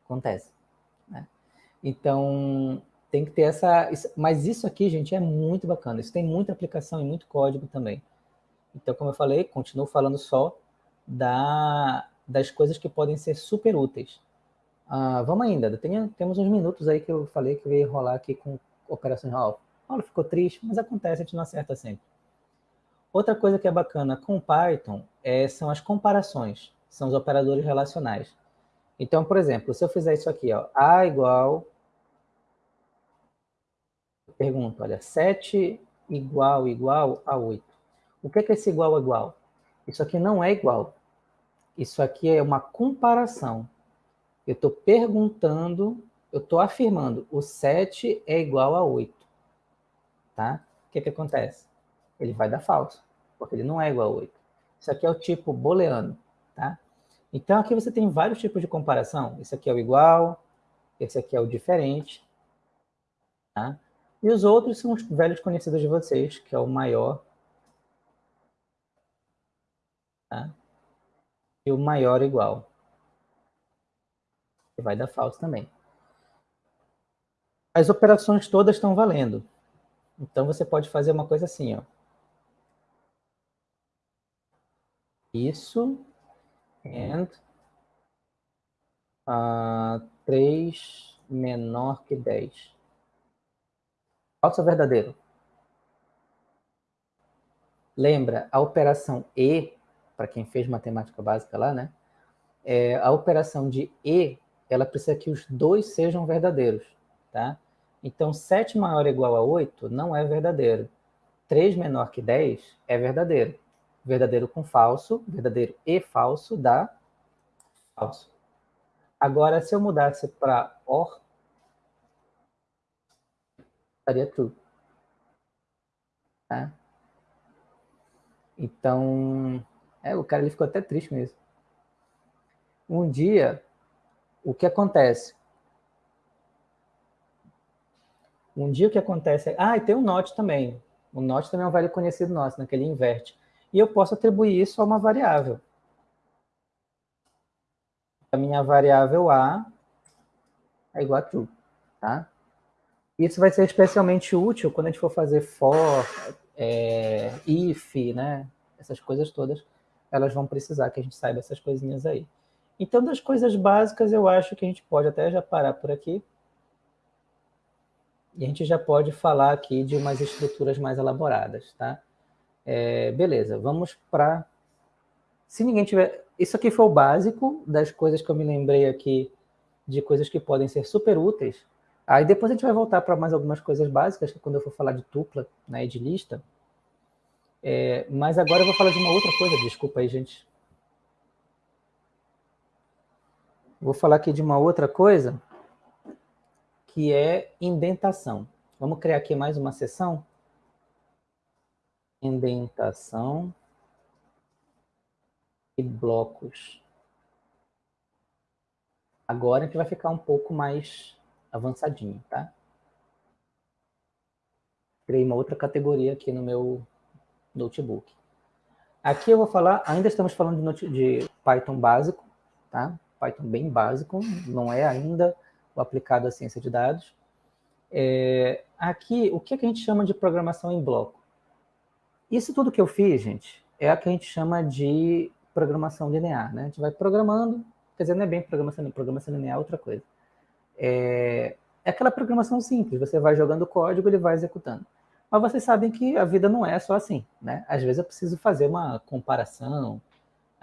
Speaker 1: Acontece. Né? Então, tem que ter essa... Mas isso aqui, gente, é muito bacana. Isso tem muita aplicação e muito código também. Então, como eu falei, continuo falando só da, das coisas que podem ser super úteis. Ah, vamos ainda, tem, temos uns minutos aí que eu falei que ia rolar aqui com operações Ralph. Paulo ficou triste, mas acontece, a gente não acerta sempre. Outra coisa que é bacana com Python é, são as comparações, são os operadores relacionais. Então, por exemplo, se eu fizer isso aqui, ó, A igual... Pergunta, olha, 7 igual igual a 8. O que é, que é esse igual igual? Isso aqui não é igual. Isso aqui é uma comparação. Eu estou perguntando, eu estou afirmando, o 7 é igual a 8. Tá? O que, é que acontece? ele vai dar falso, porque ele não é igual a 8. Isso aqui é o tipo booleano, tá? Então aqui você tem vários tipos de comparação. Esse aqui é o igual, esse aqui é o diferente, tá? E os outros são os velhos conhecidos de vocês, que é o maior tá? e o maior igual. Que vai dar falso também. As operações todas estão valendo. Então você pode fazer uma coisa assim, ó. Isso. And uh, 3 menor que 10. Falso ou verdadeiro? Lembra, a operação E, para quem fez matemática básica lá, né? É, a operação de E, ela precisa que os dois sejam verdadeiros, tá? Então, 7 maior ou igual a 8 não é verdadeiro. 3 menor que 10 é verdadeiro verdadeiro com falso, verdadeiro e falso dá falso. Agora, se eu mudasse para or, daria true. Tá? Então, é, o cara ele ficou até triste mesmo. Um dia, o que acontece? Um dia o que acontece é... Ah, e tem o um not também. O not também é um velho conhecido nosso, né, que ele inverte e eu posso atribuir isso a uma variável. A minha variável A é igual a true, tá? Isso vai ser especialmente útil quando a gente for fazer for, é, if, né? Essas coisas todas, elas vão precisar que a gente saiba essas coisinhas aí. Então, das coisas básicas, eu acho que a gente pode até já parar por aqui. E a gente já pode falar aqui de umas estruturas mais elaboradas, tá? É, beleza, vamos para... Se ninguém tiver... Isso aqui foi o básico das coisas que eu me lembrei aqui, de coisas que podem ser super úteis. Aí depois a gente vai voltar para mais algumas coisas básicas, que quando eu for falar de tupla né, e de lista. É, mas agora eu vou falar de uma outra coisa, desculpa aí, gente. Vou falar aqui de uma outra coisa, que é indentação. Vamos criar aqui mais uma sessão indentação e blocos. Agora a gente vai ficar um pouco mais avançadinho, tá? Criei uma outra categoria aqui no meu notebook. Aqui eu vou falar, ainda estamos falando de, de Python básico, tá? Python bem básico, não é ainda o aplicado à ciência de dados. É, aqui, o que, é que a gente chama de programação em bloco? Isso tudo que eu fiz, gente, é a que a gente chama de programação linear, né? A gente vai programando, quer dizer, não é bem programação, programação linear é outra coisa. É, é aquela programação simples, você vai jogando código, ele vai executando. Mas vocês sabem que a vida não é só assim, né? Às vezes eu preciso fazer uma comparação,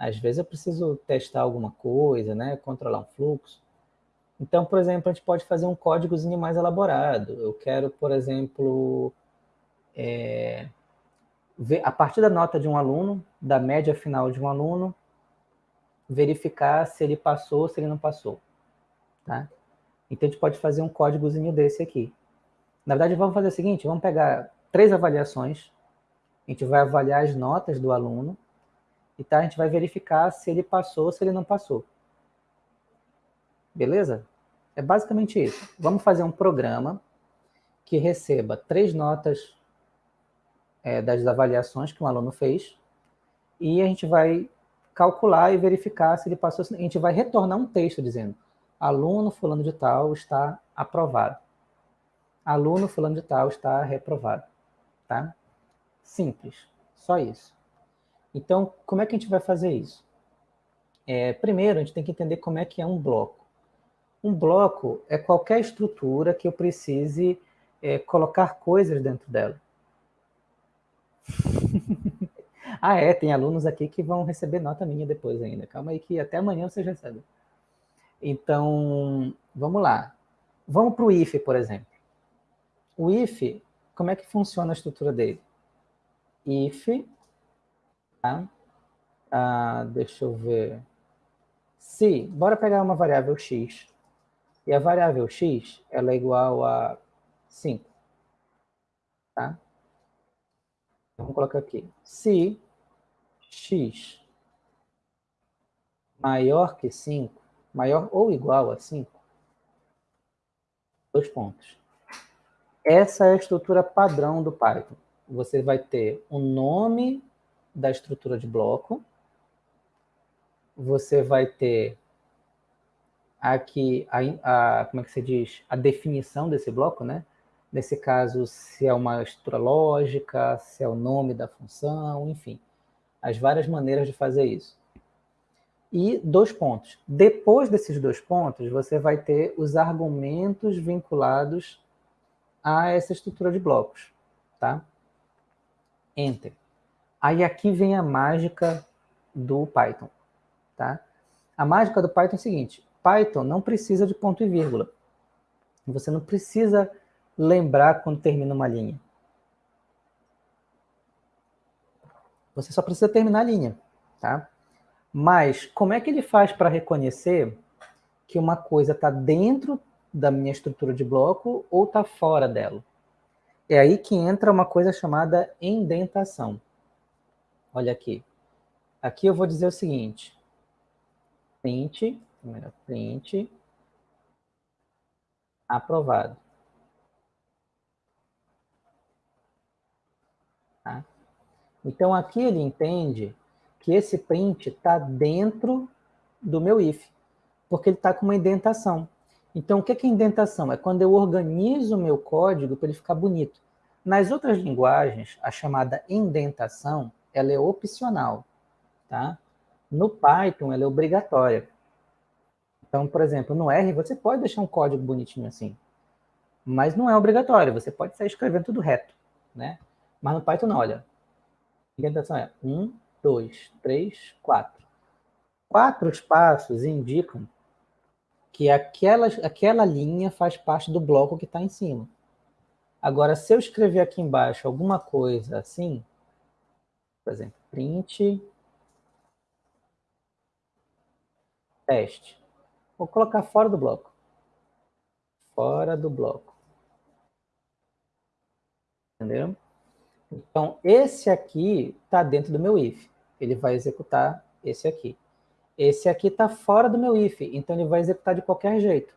Speaker 1: às vezes eu preciso testar alguma coisa, né? Controlar um fluxo. Então, por exemplo, a gente pode fazer um códigozinho mais elaborado. Eu quero, por exemplo, é, a partir da nota de um aluno, da média final de um aluno, verificar se ele passou ou se ele não passou. Tá? Então, a gente pode fazer um códigozinho desse aqui. Na verdade, vamos fazer o seguinte, vamos pegar três avaliações, a gente vai avaliar as notas do aluno, e tá, a gente vai verificar se ele passou ou se ele não passou. Beleza? É basicamente isso. Vamos fazer um programa que receba três notas é, das avaliações que um aluno fez, e a gente vai calcular e verificar se ele passou, a gente vai retornar um texto dizendo aluno fulano de tal está aprovado. Aluno fulano de tal está reprovado. Tá? Simples, só isso. Então, como é que a gente vai fazer isso? É, primeiro, a gente tem que entender como é que é um bloco. Um bloco é qualquer estrutura que eu precise é, colocar coisas dentro dela. ah, é, tem alunos aqui que vão receber nota minha depois ainda. Calma aí que até amanhã vocês recebem. Então, vamos lá. Vamos para o if, por exemplo. O if, como é que funciona a estrutura dele? If, ah, deixa eu ver. Se, bora pegar uma variável x. E a variável x, ela é igual a 5. Tá? Vamos colocar aqui. Se x maior que 5, maior ou igual a 5, dois pontos. Essa é a estrutura padrão do Python. Você vai ter o nome da estrutura de bloco, você vai ter aqui a, a, como é que se diz, a definição desse bloco, né? Nesse caso, se é uma estrutura lógica, se é o nome da função, enfim. As várias maneiras de fazer isso. E dois pontos. Depois desses dois pontos, você vai ter os argumentos vinculados a essa estrutura de blocos, tá? Enter. Aí aqui vem a mágica do Python, tá? A mágica do Python é o seguinte, Python não precisa de ponto e vírgula. Você não precisa lembrar quando termina uma linha. Você só precisa terminar a linha, tá? Mas como é que ele faz para reconhecer que uma coisa está dentro da minha estrutura de bloco ou está fora dela? É aí que entra uma coisa chamada indentação. Olha aqui. Aqui eu vou dizer o seguinte. Print, print, aprovado. Tá? Então, aqui ele entende que esse print está dentro do meu if, porque ele está com uma indentação. Então, o que é indentação? É quando eu organizo o meu código para ele ficar bonito. Nas outras linguagens, a chamada indentação, ela é opcional, tá? No Python, ela é obrigatória. Então, por exemplo, no R, você pode deixar um código bonitinho assim, mas não é obrigatório, você pode sair escrevendo tudo reto, né? Mas no Python não, olha. A indentação é 1, 2, 3, 4. Quatro espaços indicam que aquela, aquela linha faz parte do bloco que está em cima. Agora, se eu escrever aqui embaixo alguma coisa assim, por exemplo, print teste. Vou colocar fora do bloco. Fora do bloco. Entendeu? Então, esse aqui está dentro do meu if. Ele vai executar esse aqui. Esse aqui está fora do meu if, então ele vai executar de qualquer jeito.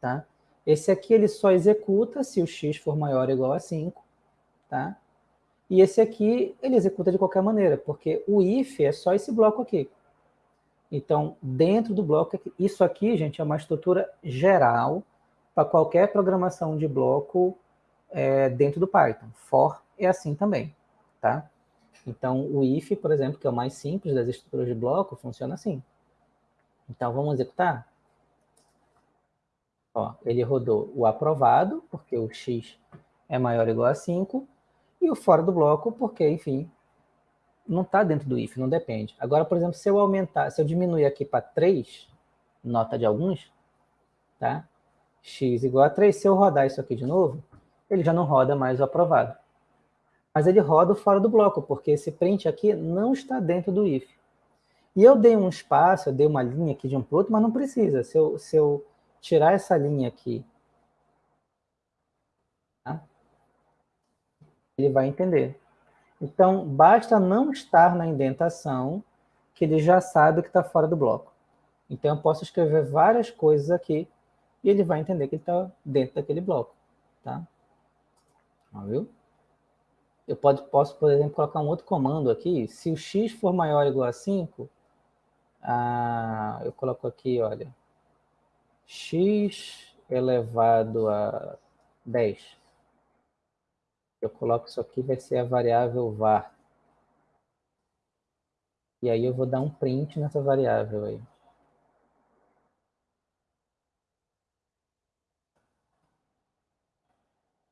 Speaker 1: Tá? Esse aqui ele só executa se o x for maior ou igual a 5. Tá? E esse aqui ele executa de qualquer maneira, porque o if é só esse bloco aqui. Então, dentro do bloco, isso aqui, gente, é uma estrutura geral para qualquer programação de bloco é, dentro do Python. For é assim também, tá? Então, o if, por exemplo, que é o mais simples das estruturas de bloco, funciona assim. Então, vamos executar? Ó, ele rodou o aprovado, porque o x é maior ou igual a 5, e o fora do bloco, porque, enfim, não está dentro do if, não depende. Agora, por exemplo, se eu aumentar, se eu diminuir aqui para 3, nota de alguns, tá? x igual a 3, se eu rodar isso aqui de novo, ele já não roda mais o aprovado mas ele roda fora do bloco, porque esse print aqui não está dentro do if. E eu dei um espaço, eu dei uma linha aqui de um para o outro, mas não precisa. Se eu, se eu tirar essa linha aqui, tá? Ele vai entender. Então, basta não estar na indentação, que ele já sabe que está fora do bloco. Então, eu posso escrever várias coisas aqui, e ele vai entender que ele está dentro daquele bloco. Tá? Viu? eu pode, posso, por exemplo, colocar um outro comando aqui. Se o x for maior ou igual a 5, ah, eu coloco aqui, olha, x elevado a 10. Eu coloco isso aqui, vai ser a variável var. E aí eu vou dar um print nessa variável aí.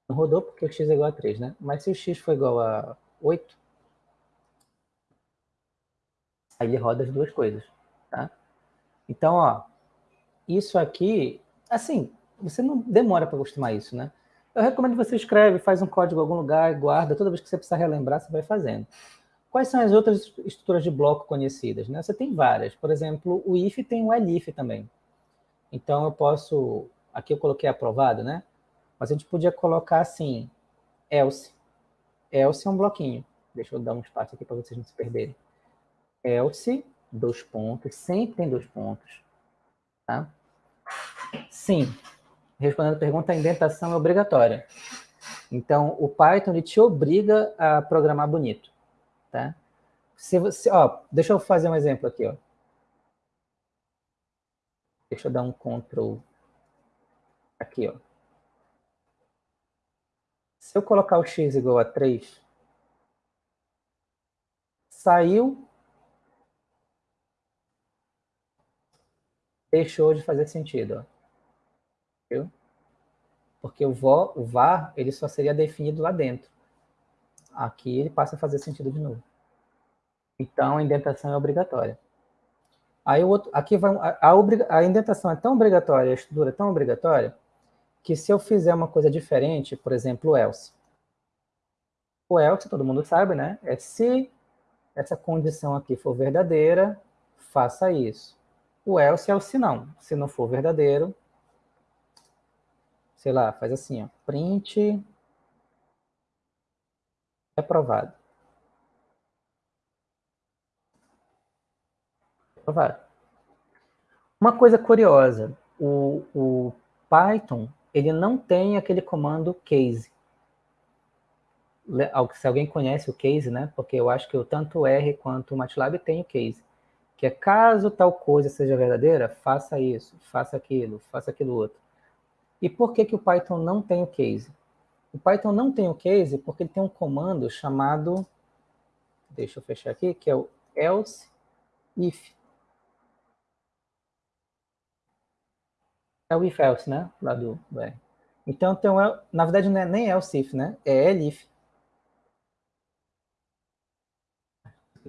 Speaker 1: Não rodou porque o x é igual a 3, né? Mas se o x for igual a 8, aí ele roda as duas coisas, tá? Então, ó, isso aqui, assim, você não demora para acostumar isso, né? Eu recomendo que você escreve, faz um código em algum lugar, guarda, toda vez que você precisar relembrar, você vai fazendo. Quais são as outras estruturas de bloco conhecidas? Né? Você tem várias. Por exemplo, o if tem o elif também. Então, eu posso... Aqui eu coloquei aprovado, né? Mas a gente podia colocar assim, else. Else é um bloquinho. Deixa eu dar um espaço aqui para vocês não se perderem. Else, dois pontos, sempre tem dois pontos. Tá? Sim, respondendo a pergunta, a indentação é obrigatória. Então, o Python ele te obriga a programar bonito. Tá? Se você, ó, deixa eu fazer um exemplo aqui. Ó. Deixa eu dar um Ctrl aqui. Ó. Se eu colocar o x igual a 3, saiu, deixou de fazer sentido. Ó. Porque o, vo, o var ele só seria definido lá dentro. Aqui ele passa a fazer sentido de novo. Então, a indentação é obrigatória. Aí o outro, aqui vai, a, a, a indentação é tão obrigatória, a estrutura é tão obrigatória, que se eu fizer uma coisa diferente, por exemplo, o else. O else, todo mundo sabe, né? É se essa condição aqui for verdadeira, faça isso. O else é o se não. Se não for verdadeiro, sei lá, faz assim, ó, print aprovado. Aprovado. Uma coisa curiosa, o, o Python ele não tem aquele comando case. Se alguém conhece o case, né? Porque eu acho que o tanto o R quanto o MATLAB tem o case. Que é caso tal coisa seja verdadeira, faça isso, faça aquilo, faça aquilo outro. E por que, que o Python não tem o case? O Python não tem o case porque ele tem um comando chamado, deixa eu fechar aqui, que é o else if. É o if else, né? Lá do, do R. Então, tem um, na verdade, não é nem else if, né? É elif.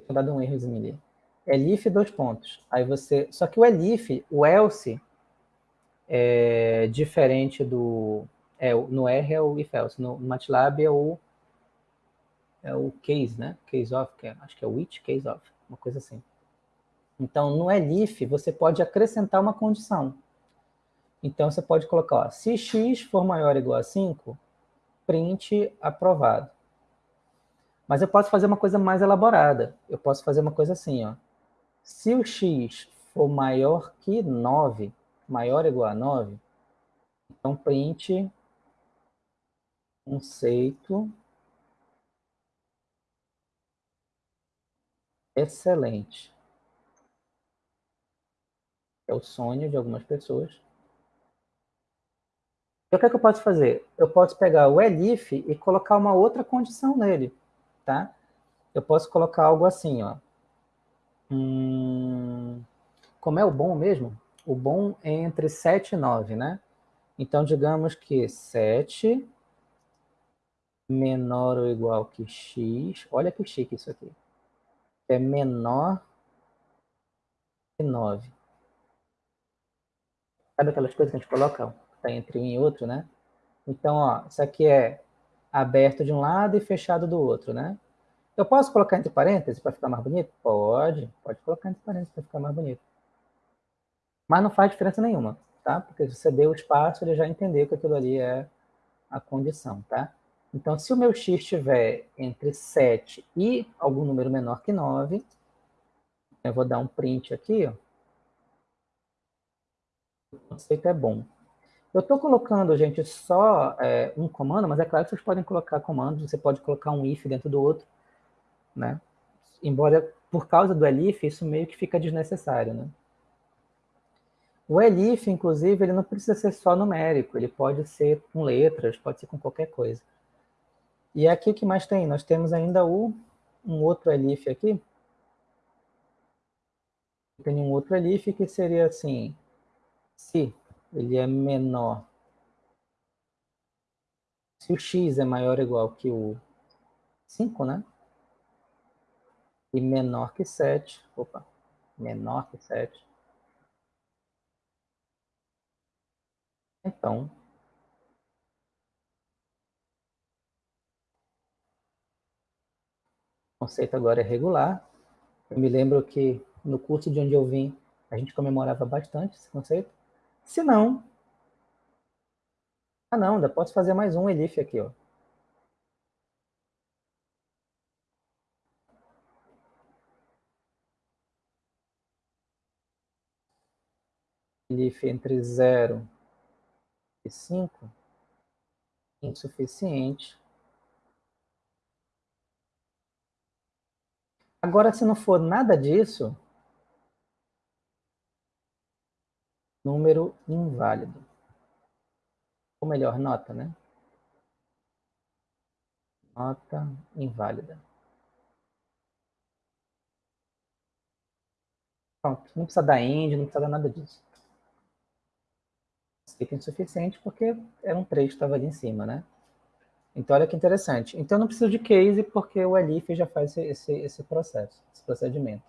Speaker 1: Vou dar um errozinho ali. Elif, dois pontos. Aí você... Só que o elif, o else, é diferente do... É, no R é o if else. No MATLAB é o é o case, né? Case of, que é, acho que é which case of, uma coisa assim. Então, no elif, você pode acrescentar uma condição. Então, você pode colocar, ó, se x for maior ou igual a 5, print aprovado. Mas eu posso fazer uma coisa mais elaborada. Eu posso fazer uma coisa assim, ó. Se o x for maior que 9, maior ou igual a 9, então print conceito excelente. É o sonho de algumas pessoas. E o que, é que eu posso fazer? Eu posso pegar o elif e colocar uma outra condição nele, tá? Eu posso colocar algo assim, ó. Hum, como é o bom mesmo? O bom é entre 7 e 9, né? Então, digamos que 7 menor ou igual que x. Olha que chique isso aqui. É menor que 9. Sabe aquelas coisas que a gente coloca? está entre um e outro, né? Então, ó, isso aqui é aberto de um lado e fechado do outro, né? Eu posso colocar entre parênteses para ficar mais bonito? Pode, pode colocar entre parênteses para ficar mais bonito. Mas não faz diferença nenhuma, tá? Porque se você deu o espaço, ele já entendeu que aquilo ali é a condição, tá? Então, se o meu x estiver entre 7 e algum número menor que 9, eu vou dar um print aqui, ó. O conceito é bom. Eu estou colocando, gente, só é, um comando, mas é claro que vocês podem colocar comandos, você pode colocar um if dentro do outro, né? Embora, por causa do elif, isso meio que fica desnecessário, né? O elif, inclusive, ele não precisa ser só numérico, ele pode ser com letras, pode ser com qualquer coisa. E aqui o que mais tem? Nós temos ainda o, um outro elif aqui, Tem um outro elif que seria assim, se ele é menor, se o x é maior ou igual que o 5, né? E menor que 7, opa, menor que 7. Então, o conceito agora é regular. Eu me lembro que no curso de onde eu vim, a gente comemorava bastante esse conceito. Se não... Ah, não, ainda posso fazer mais um elif aqui, ó. Elif entre 0 e 5, insuficiente. Agora, se não for nada disso, número inválido. Ou melhor, nota, né? Nota inválida. Pronto, não precisa dar end, não precisa dar nada disso. Fica insuficiente porque era um 3 que estava ali em cima, né? Então, olha que interessante. Então, eu não preciso de case porque o Elif já faz esse, esse processo, esse procedimento.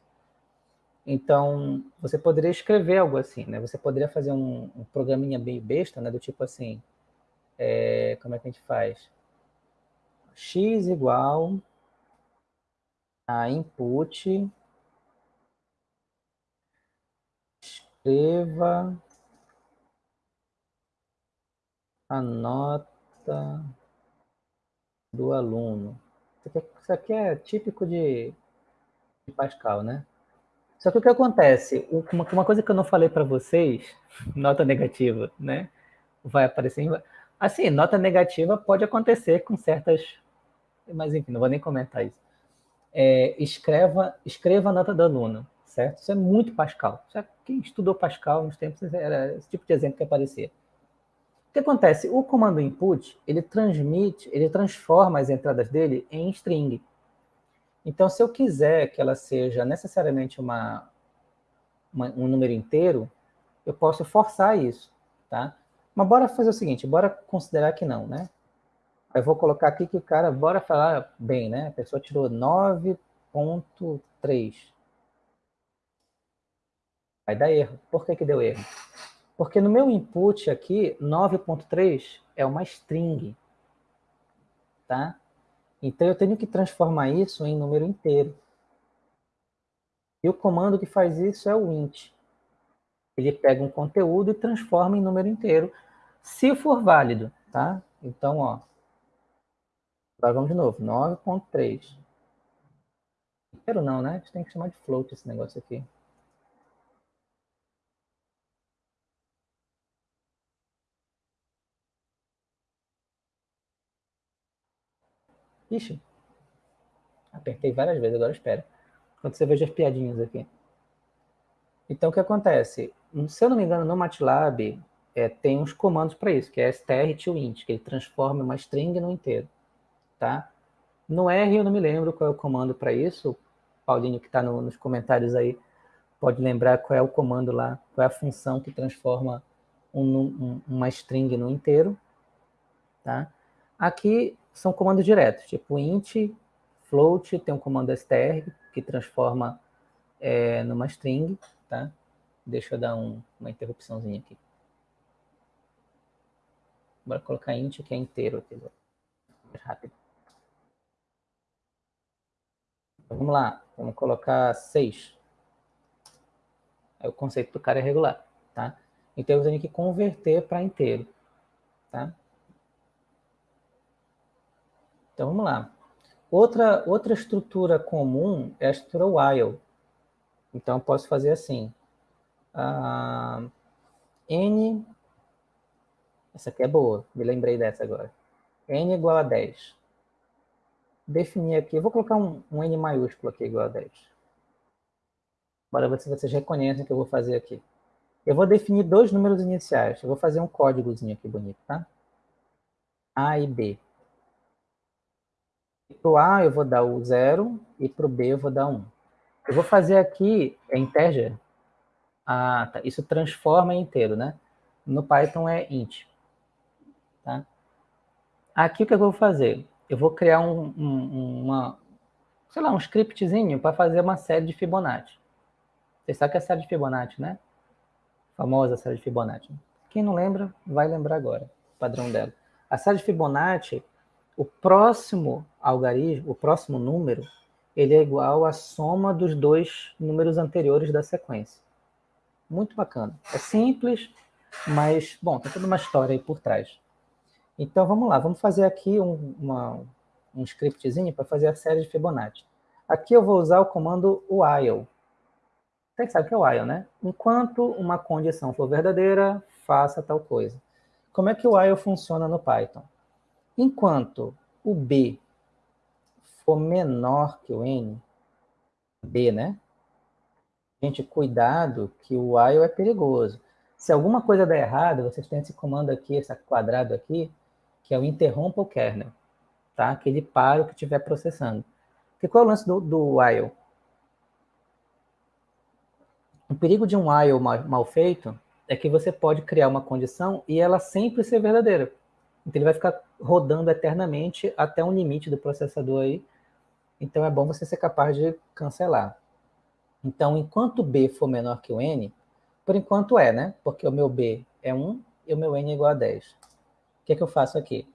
Speaker 1: Então, você poderia escrever algo assim, né? Você poderia fazer um, um programinha bem besta, né? Do tipo assim, é, como é que a gente faz? x igual a input escreva a nota do aluno. Isso aqui, é, isso aqui é típico de, de Pascal, né? Só que o que acontece? Uma, uma coisa que eu não falei para vocês, nota negativa, né? Vai aparecer. Assim, nota negativa pode acontecer com certas... Mas enfim, não vou nem comentar isso. É, escreva, escreva a nota do aluno, certo? Isso é muito Pascal. Quem estudou Pascal nos tempos era esse tipo de exemplo que aparecia. O que acontece? O comando input, ele transmite, ele transforma as entradas dele em string. Então, se eu quiser que ela seja necessariamente uma, uma, um número inteiro, eu posso forçar isso, tá? Mas bora fazer o seguinte, bora considerar que não, né? Eu vou colocar aqui que o cara, bora falar bem, né? A pessoa tirou 9.3. Vai dar erro. Por que que deu erro? Porque no meu input aqui, 9.3 é uma string, tá? Então, eu tenho que transformar isso em número inteiro. E o comando que faz isso é o int. Ele pega um conteúdo e transforma em número inteiro, se for válido, tá? Então, ó, agora vamos de novo, 9.3. Inteiro não, né? A gente tem que chamar de float esse negócio aqui. Ixi. Apertei várias vezes, agora espera. Quando você veja as piadinhas aqui. Então, o que acontece? Se eu não me engano, no MATLAB, é, tem uns comandos para isso, que é str to int, que ele transforma uma string no inteiro. Tá? No R eu não me lembro qual é o comando para isso. O Paulinho que está no, nos comentários aí pode lembrar qual é o comando lá, qual é a função que transforma um, um, uma string no inteiro. Tá? Aqui são comandos diretos, tipo int, float, tem um comando str, que transforma é, numa string, tá? Deixa eu dar um, uma interrupçãozinha aqui. Bora colocar int, que é inteiro aqui, mais rápido. Vamos lá, vamos colocar 6. É o conceito do cara é regular, tá? Então eu tenho que converter para inteiro, tá? Então, vamos lá. Outra, outra estrutura comum é a estrutura while. Então, eu posso fazer assim. Uh, n... Essa aqui é boa, me lembrei dessa agora. n igual a 10. Definir aqui, vou colocar um, um n maiúsculo aqui igual a 10. Bora ver se vocês reconhecem o que eu vou fazer aqui. Eu vou definir dois números iniciais. Eu vou fazer um códigozinho aqui bonito, tá? A e B. Para o A eu vou dar o 0 e para o B eu vou dar 1. Um. Eu vou fazer aqui, é integer, Ah, tá. Isso transforma em inteiro, né? No Python é int. Tá? Aqui o que eu vou fazer? Eu vou criar um, um, uma, sei lá, um scriptzinho para fazer uma série de Fibonacci. Você sabe que é a série de Fibonacci, né? famosa série de Fibonacci. Quem não lembra, vai lembrar agora o padrão dela. A série de Fibonacci, o próximo algarismo, o próximo número, ele é igual à soma dos dois números anteriores da sequência. Muito bacana. É simples, mas, bom, tem toda uma história aí por trás. Então, vamos lá. Vamos fazer aqui um, uma, um scriptzinho para fazer a série de Fibonacci. Aqui eu vou usar o comando while. Você sabe que é while, né? Enquanto uma condição for verdadeira, faça tal coisa. Como é que o while funciona no Python? Enquanto o B for menor que o N, B, né? Gente, cuidado que o while é perigoso. Se alguma coisa der errado, vocês têm esse comando aqui, esse quadrado aqui, que é o interrompa o kernel, tá? Que ele para o que estiver processando. Porque qual é o lance do, do while? O perigo de um while mal feito é que você pode criar uma condição e ela sempre ser verdadeira. Então ele vai ficar rodando eternamente até um limite do processador aí. Então é bom você ser capaz de cancelar. Então, enquanto B for menor que o N, por enquanto é, né? Porque o meu B é 1 e o meu N é igual a 10. O que é que eu faço aqui?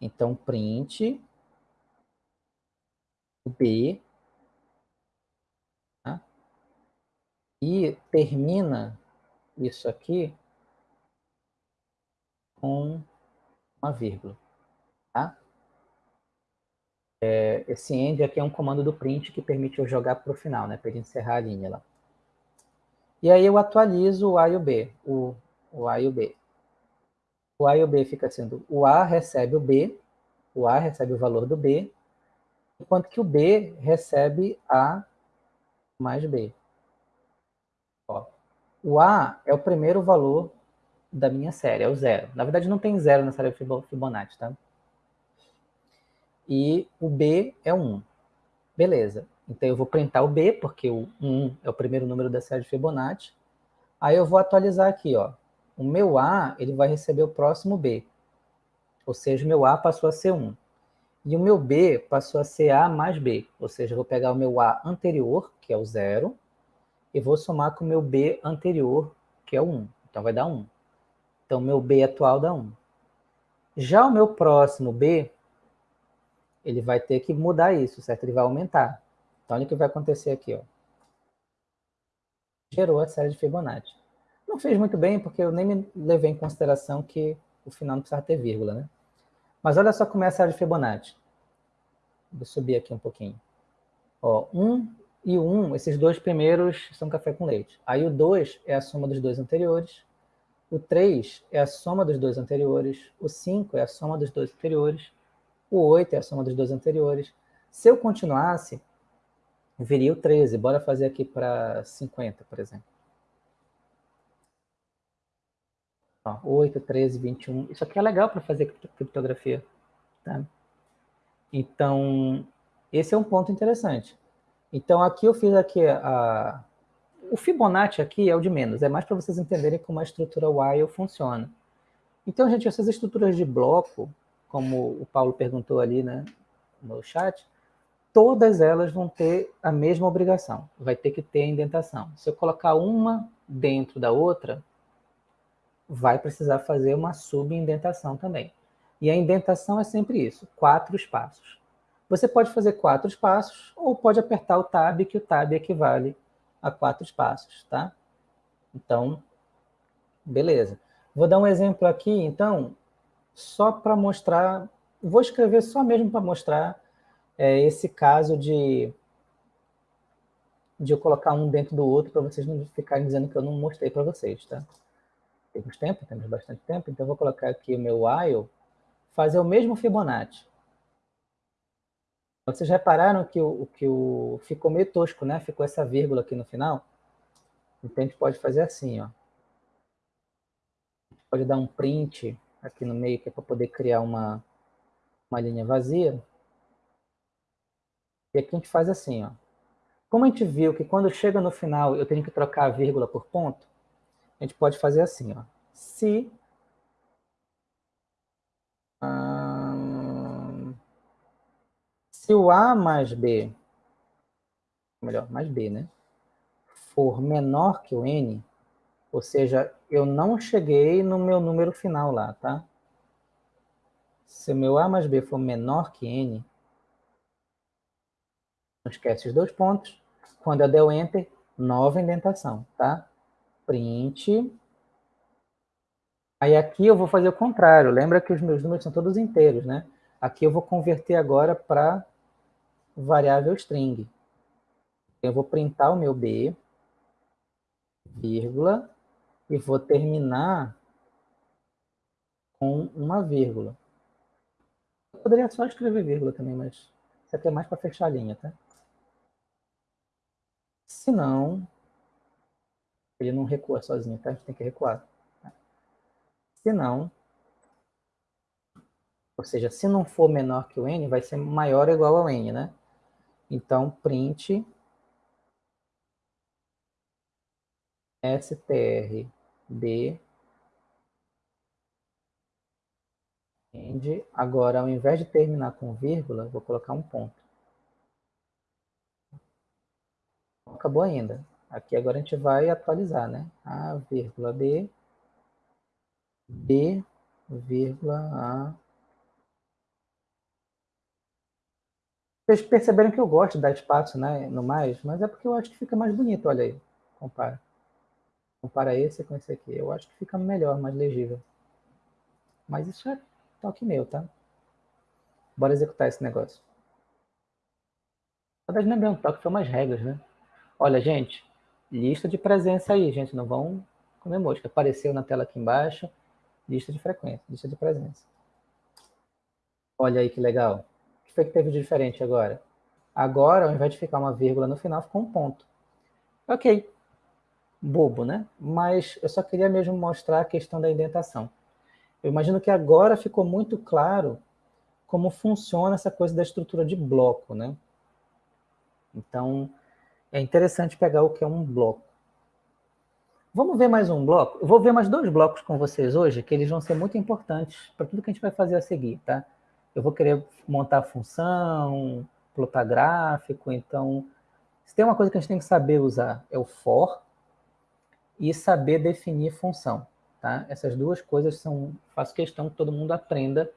Speaker 1: Então, print B e termina isso aqui com uma vírgula. Tá? É, esse end aqui é um comando do print que permite eu jogar para o final, né, para encerrar a linha lá. E aí eu atualizo o A e o B, o, o A e o B. O A e o B fica sendo, o A recebe o B, o A recebe o valor do B, enquanto que o B recebe A mais B. Ó, o A é o primeiro valor da minha série, é o zero. Na verdade, não tem zero na série Fibonacci, tá? E o B é 1. Beleza. Então, eu vou printar o B, porque o 1 é o primeiro número da série de Fibonacci. Aí eu vou atualizar aqui, ó. O meu A, ele vai receber o próximo B. Ou seja, o meu A passou a ser 1. E o meu B passou a ser A mais B. Ou seja, eu vou pegar o meu A anterior, que é o 0, e vou somar com o meu B anterior, que é o 1. Então vai dar 1. Então meu B atual dá 1. Já o meu próximo B, ele vai ter que mudar isso, certo? Ele vai aumentar. Então olha o que vai acontecer aqui, ó. Gerou a série de Fibonacci. Não fez muito bem, porque eu nem me levei em consideração que o final não precisava ter vírgula, né? Mas olha só como é a série de Fibonacci. Vou subir aqui um pouquinho. Ó, 1 e o 1, esses dois primeiros são café com leite. Aí o 2 é a soma dos dois anteriores. O 3 é a soma dos dois anteriores. O 5 é a soma dos dois anteriores. O 8 é a soma dos dois anteriores. Se eu continuasse, viria o 13. Bora fazer aqui para 50, por exemplo. Ó, 8, 13, 21. Isso aqui é legal para fazer criptografia. Tá? Então, esse é um ponto interessante. Então, aqui eu fiz aqui a... O Fibonacci aqui é o de menos, é mais para vocês entenderem como a estrutura while funciona. Então, gente, essas estruturas de bloco, como o Paulo perguntou ali né, no chat, todas elas vão ter a mesma obrigação, vai ter que ter a indentação. Se eu colocar uma dentro da outra, vai precisar fazer uma subindentação também. E a indentação é sempre isso, quatro espaços. Você pode fazer quatro espaços ou pode apertar o Tab, que o Tab equivale a quatro espaços, tá? Então, beleza. Vou dar um exemplo aqui, então, só para mostrar, vou escrever só mesmo para mostrar é, esse caso de, de eu colocar um dentro do outro, para vocês não ficarem dizendo que eu não mostrei para vocês, tá? Temos tempo, temos bastante tempo, então eu vou colocar aqui o meu while, fazer o mesmo Fibonacci. Vocês repararam que o, que o ficou meio tosco, né? Ficou essa vírgula aqui no final. Então a gente pode fazer assim, ó. Pode dar um print aqui no meio, que é para poder criar uma, uma linha vazia. E aqui a gente faz assim, ó. Como a gente viu que quando chega no final eu tenho que trocar a vírgula por ponto, a gente pode fazer assim, ó. Se hum, se o A mais B, melhor, mais B, né? For menor que o N, ou seja, eu não cheguei no meu número final lá, tá? Se o meu A mais B for menor que N, não esquece os dois pontos. Quando eu der o Enter, nova indentação, tá? Print. Aí aqui eu vou fazer o contrário. Lembra que os meus números são todos inteiros, né? Aqui eu vou converter agora para variável string. Eu vou printar o meu B, vírgula, e vou terminar com uma vírgula. Eu poderia só escrever vírgula também, mas isso aqui é mais para fechar a linha, tá? Se não, ele não recua sozinho, tá? A gente tem que recuar. Se não, ou seja, se não for menor que o n, vai ser maior ou igual ao n, né? Então, print str D. End. Agora, ao invés de terminar com vírgula, vou colocar um ponto. Acabou ainda. Aqui agora a gente vai atualizar, né? A, vírgula, B, B, vírgula, A. Vocês perceberam que eu gosto de dar espaço né, no mais, mas é porque eu acho que fica mais bonito, olha aí. Compara compara esse com esse aqui. Eu acho que fica melhor, mais legível. Mas isso é toque meu, tá? Bora executar esse negócio. Verdade, não é toque, são umas regras, né? Olha, gente, lista de presença aí, gente. Não vão comer mosca. Apareceu na tela aqui embaixo, lista de frequência, lista de presença. Olha aí que legal. Que foi que teve de diferente agora? Agora, ao invés de ficar uma vírgula no final, ficou um ponto. Ok, bobo, né? Mas eu só queria mesmo mostrar a questão da indentação. Eu imagino que agora ficou muito claro como funciona essa coisa da estrutura de bloco, né? Então, é interessante pegar o que é um bloco. Vamos ver mais um bloco? Eu vou ver mais dois blocos com vocês hoje, que eles vão ser muito importantes para tudo que a gente vai fazer a seguir, tá? Eu vou querer montar função, plotar gráfico, então... Se tem uma coisa que a gente tem que saber usar, é o for, e saber definir função. Tá? Essas duas coisas são, faço questão que todo mundo aprenda,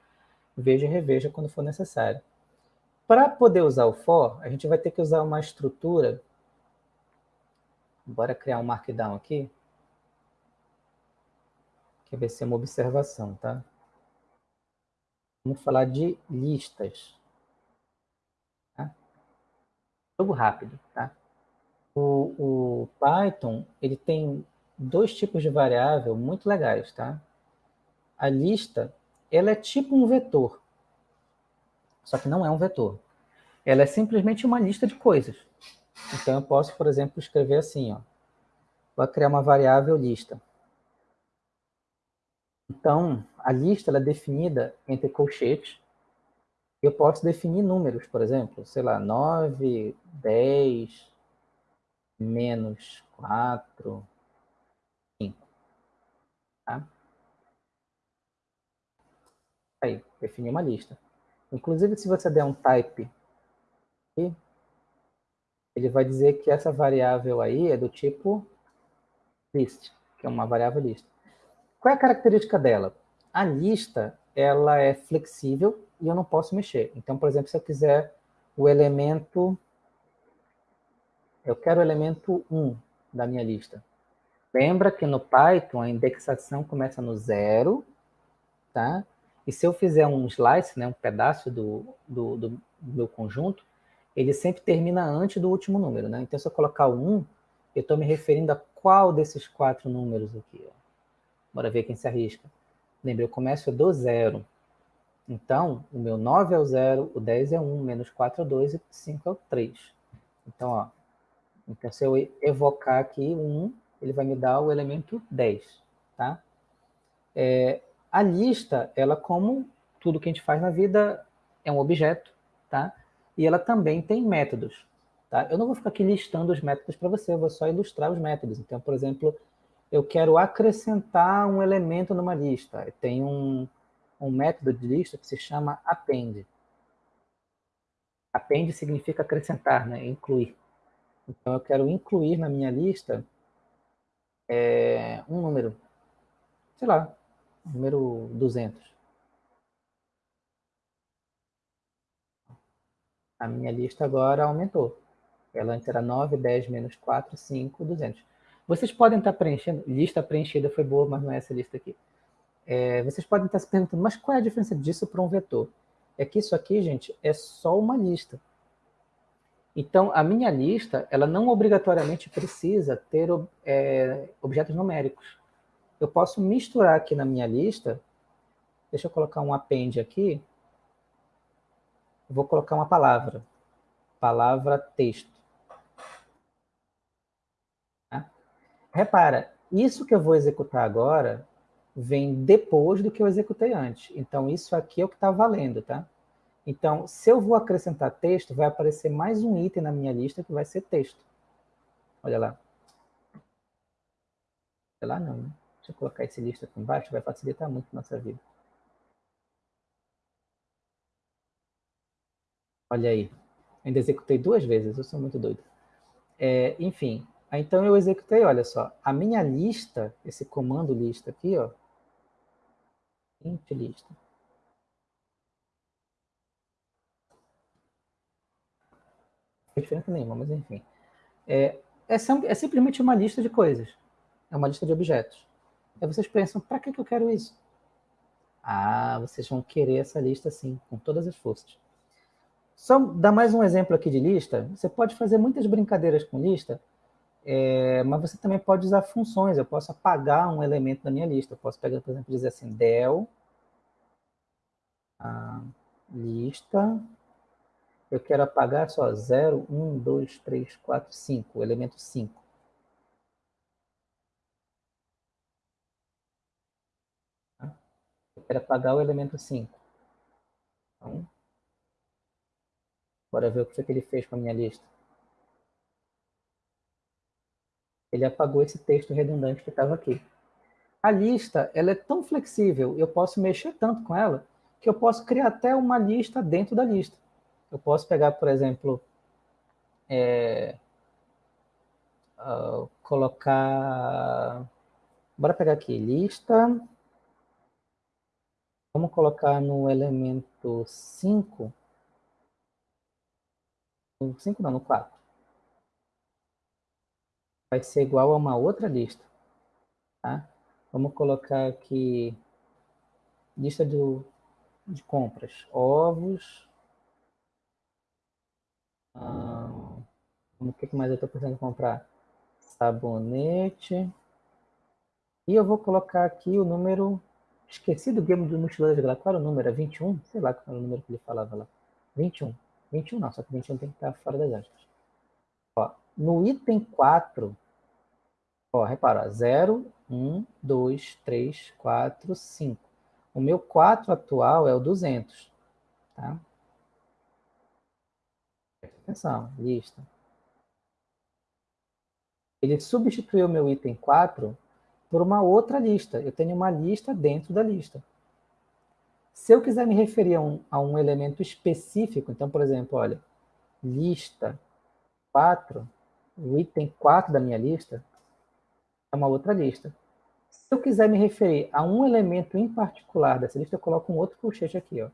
Speaker 1: veja e reveja quando for necessário. Para poder usar o for, a gente vai ter que usar uma estrutura. Bora criar um markdown aqui. Que vai ser uma observação, tá? Vamos falar de listas. Tá? Jogo rápido, tá? O, o Python, ele tem dois tipos de variável muito legais, tá? A lista, ela é tipo um vetor, só que não é um vetor. Ela é simplesmente uma lista de coisas. Então, eu posso, por exemplo, escrever assim, ó. Vou criar uma variável lista. Então, a lista é definida entre colchetes. Eu posso definir números, por exemplo, sei lá, 9, 10, menos 4, Tá? Aí, definir uma lista. Inclusive, se você der um type aqui, ele vai dizer que essa variável aí é do tipo list, que é uma variável lista. Qual é a característica dela? A lista, ela é flexível e eu não posso mexer. Então, por exemplo, se eu quiser o elemento... Eu quero o elemento 1 da minha lista. Lembra que no Python a indexação começa no zero, tá? E se eu fizer um slice, né, um pedaço do, do, do meu conjunto, ele sempre termina antes do último número, né? Então, se eu colocar o 1, eu estou me referindo a qual desses quatro números aqui, ó. Bora ver quem se arrisca. Lembra, eu começo do zero. Então, o meu 9 é o 0, o 10 é 1, menos 4 é 2 e 5 é o 3. Então, ó, então se eu evocar aqui 1, ele vai me dar o elemento 10, tá? É, a lista, ela como tudo que a gente faz na vida, é um objeto, tá? E ela também tem métodos, tá? Eu não vou ficar aqui listando os métodos para você, eu vou só ilustrar os métodos. Então, por exemplo, eu quero acrescentar um elemento numa lista. Tem um, um método de lista que se chama append. Append significa acrescentar, né? incluir. Então, eu quero incluir na minha lista é, um número, sei lá, número 200. A minha lista agora aumentou. Ela antes era 9, 10, menos 4, 5, 200. Vocês podem estar preenchendo, lista preenchida foi boa, mas não é essa lista aqui. É, vocês podem estar se perguntando, mas qual é a diferença disso para um vetor? É que isso aqui, gente, é só uma lista. Então, a minha lista, ela não obrigatoriamente precisa ter é, objetos numéricos. Eu posso misturar aqui na minha lista, deixa eu colocar um append aqui, vou colocar uma palavra, palavra texto. Tá? Repara, isso que eu vou executar agora vem depois do que eu executei antes. Então, isso aqui é o que está valendo, tá? Então, se eu vou acrescentar texto, vai aparecer mais um item na minha lista que vai ser texto. Olha lá. Olha lá não, né? Deixa eu colocar esse lista aqui embaixo, vai facilitar muito a nossa vida. Olha aí. Ainda executei duas vezes, eu sou muito doido. É, enfim, então eu executei, olha só, a minha lista, esse comando lista aqui, ó, int lista, tem diferença nenhuma, mas enfim. É, é, é, simplesmente uma lista de coisas. É uma lista de objetos. Aí vocês pensam, para que, que eu quero isso? Ah, vocês vão querer essa lista sim, com todas as forças. Só dar mais um exemplo aqui de lista. Você pode fazer muitas brincadeiras com lista, é, mas você também pode usar funções. Eu posso apagar um elemento da minha lista. Eu posso pegar, por exemplo, dizer assim, del lista eu quero apagar só 0, 1, 2, 3, 4, 5, o elemento 5. Eu quero apagar o elemento 5. Então, bora ver o que, que ele fez com a minha lista. Ele apagou esse texto redundante que estava aqui. A lista ela é tão flexível, eu posso mexer tanto com ela, que eu posso criar até uma lista dentro da lista. Eu posso pegar, por exemplo, é, uh, colocar... Bora pegar aqui, lista. Vamos colocar no elemento 5. No 5 não, no 4. Vai ser igual a uma outra lista. Tá? Vamos colocar aqui lista do, de compras. Ovos, ah, o que mais eu estou precisando comprar? Sabonete. E eu vou colocar aqui o número... Esqueci do game do mochileiro de. Qual era o número? É 21? Sei lá qual era o número que ele falava lá. 21. 21 não, só que 21 tem que estar fora das aspas. Ó, no item 4, ó, repara, 0, 1, 2, 3, 4, 5. O meu 4 atual é o 200, tá? Atenção, lista. Ele substituiu meu item 4 por uma outra lista. Eu tenho uma lista dentro da lista. Se eu quiser me referir a um, a um elemento específico, então, por exemplo, olha, lista 4, o item 4 da minha lista é uma outra lista. Se eu quiser me referir a um elemento em particular dessa lista, eu coloco um outro colchete aqui, ó.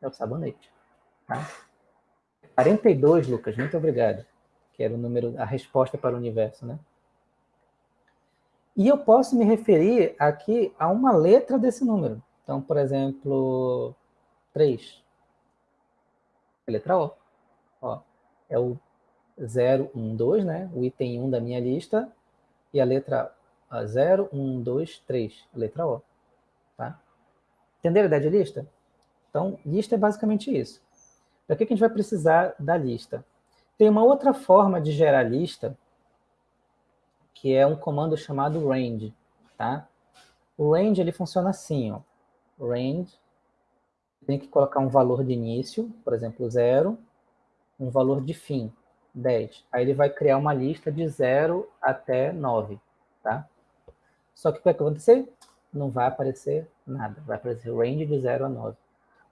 Speaker 1: É o sabonete. Tá? 42, Lucas, muito obrigado. Que era o número, a resposta para o universo, né? E eu posso me referir aqui a uma letra desse número. Então, por exemplo, 3. A letra O. Ó, é o 0, 1, 2, né? O item 1 da minha lista. E a letra 0, 1, 2, 3. A letra O. Tá? Entenderam a ideia de lista? Então, lista é basicamente isso. Para que a gente vai precisar da lista? Tem uma outra forma de gerar lista, que é um comando chamado range. Tá? O range ele funciona assim, ó. range, tem que colocar um valor de início, por exemplo, zero, um valor de fim. 10. Aí ele vai criar uma lista de 0 até 9, tá? Só que o que vai acontecer? Não vai aparecer nada, vai aparecer range de 0 a 9.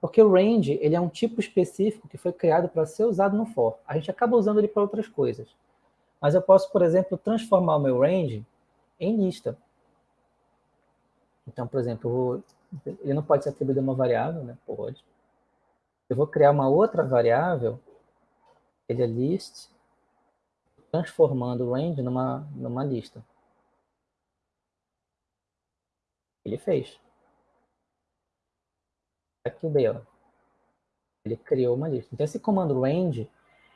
Speaker 1: Porque o range ele é um tipo específico que foi criado para ser usado no for. A gente acaba usando ele para outras coisas. Mas eu posso, por exemplo, transformar o meu range em lista. Então, por exemplo, ele não pode ser atribuído a uma variável, né? Pode. Eu vou criar uma outra variável, ele é list, transformando o range numa, numa lista. Ele fez. Aqui deu. Ele criou uma lista. Então, esse comando range,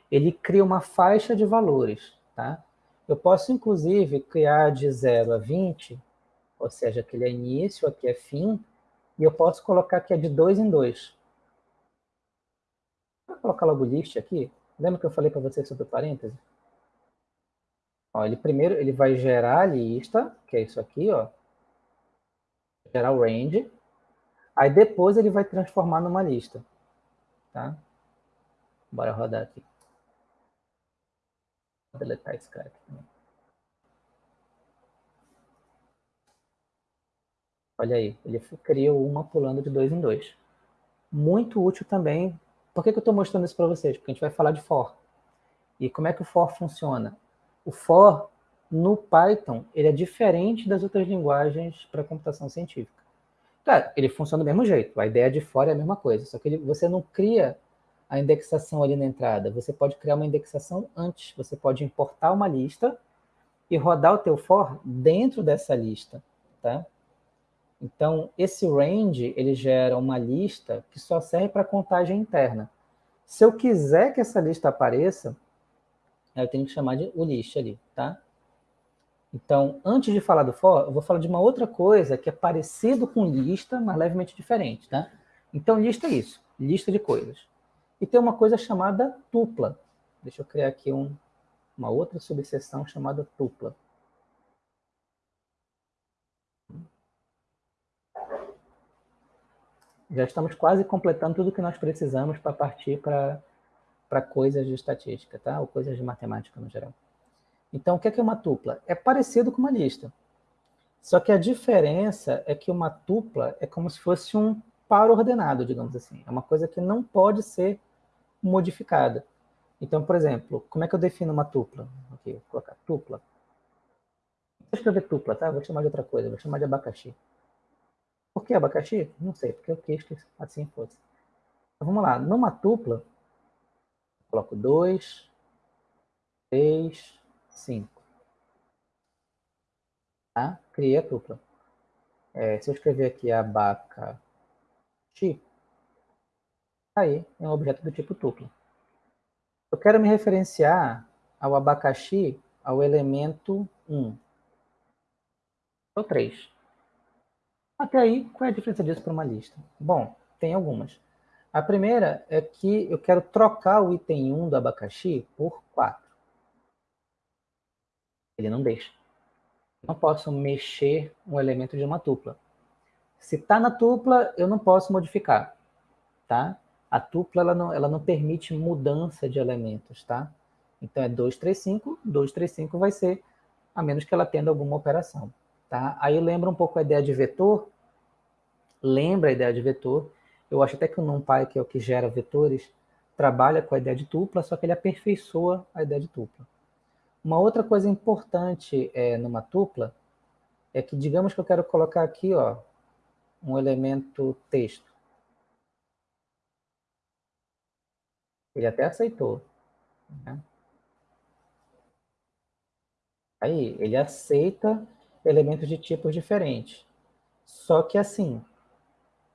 Speaker 1: ele cria uma faixa de valores, tá? Eu posso, inclusive, criar de 0 a 20, ou seja, aqui é início, aqui é fim, e eu posso colocar que é de 2 em 2. Vou colocar logo list aqui. Lembra que eu falei para vocês sobre o parêntese? Ó, ele primeiro ele vai gerar a lista, que é isso aqui, ó. Gerar o range. Aí depois ele vai transformar numa lista. Tá? Bora rodar aqui. Vou deletar esse cara aqui também. Olha aí, ele criou uma pulando de dois em dois. Muito útil também. Por que, que eu estou mostrando isso para vocês? Porque a gente vai falar de for. E como é que o for funciona? O for, no Python, ele é diferente das outras linguagens para computação científica. Claro, ele funciona do mesmo jeito. A ideia de for é a mesma coisa. Só que ele, você não cria a indexação ali na entrada. Você pode criar uma indexação antes. Você pode importar uma lista e rodar o teu for dentro dessa lista. Tá? Então, esse range, ele gera uma lista que só serve para contagem interna. Se eu quiser que essa lista apareça, eu tenho que chamar de o list ali, tá? Então, antes de falar do for, eu vou falar de uma outra coisa que é parecido com lista, mas levemente diferente, tá? Então, lista é isso, lista de coisas. E tem uma coisa chamada tupla. Deixa eu criar aqui um, uma outra subseção chamada tupla. Já estamos quase completando tudo que nós precisamos para partir para coisas de estatística, tá? ou coisas de matemática no geral. Então, o que é, que é uma tupla? É parecido com uma lista. Só que a diferença é que uma tupla é como se fosse um par ordenado, digamos assim. É uma coisa que não pode ser modificada. Então, por exemplo, como é que eu defino uma tupla? Aqui, vou colocar tupla. Vou escrever tupla, tá? Vou chamar de outra coisa, vou chamar de abacaxi. Por que abacaxi? Não sei, porque eu quis que assim fosse. Então, vamos lá, numa tupla, coloco 2, 3, 5. Tá? Criei a tupla. É, se eu escrever aqui abacaxi, aí é um objeto do tipo tupla. Eu quero me referenciar ao abacaxi ao elemento 1. Ou 3. Até aí, qual é a diferença disso para uma lista? Bom, tem algumas. A primeira é que eu quero trocar o item 1 do abacaxi por 4. Ele não deixa. Não posso mexer um elemento de uma tupla. Se está na tupla, eu não posso modificar. Tá? A tupla ela não, ela não permite mudança de elementos. Tá? Então é 235, 235 vai ser, a menos que ela atenda alguma operação. Tá? Aí lembra um pouco a ideia de vetor, lembra a ideia de vetor. Eu acho até que o NumPy, que é o que gera vetores, trabalha com a ideia de tupla, só que ele aperfeiçoa a ideia de tupla. Uma outra coisa importante é, numa tupla é que, digamos que eu quero colocar aqui ó, um elemento texto. Ele até aceitou. Né? Aí, ele aceita elementos de tipos diferentes. Só que assim,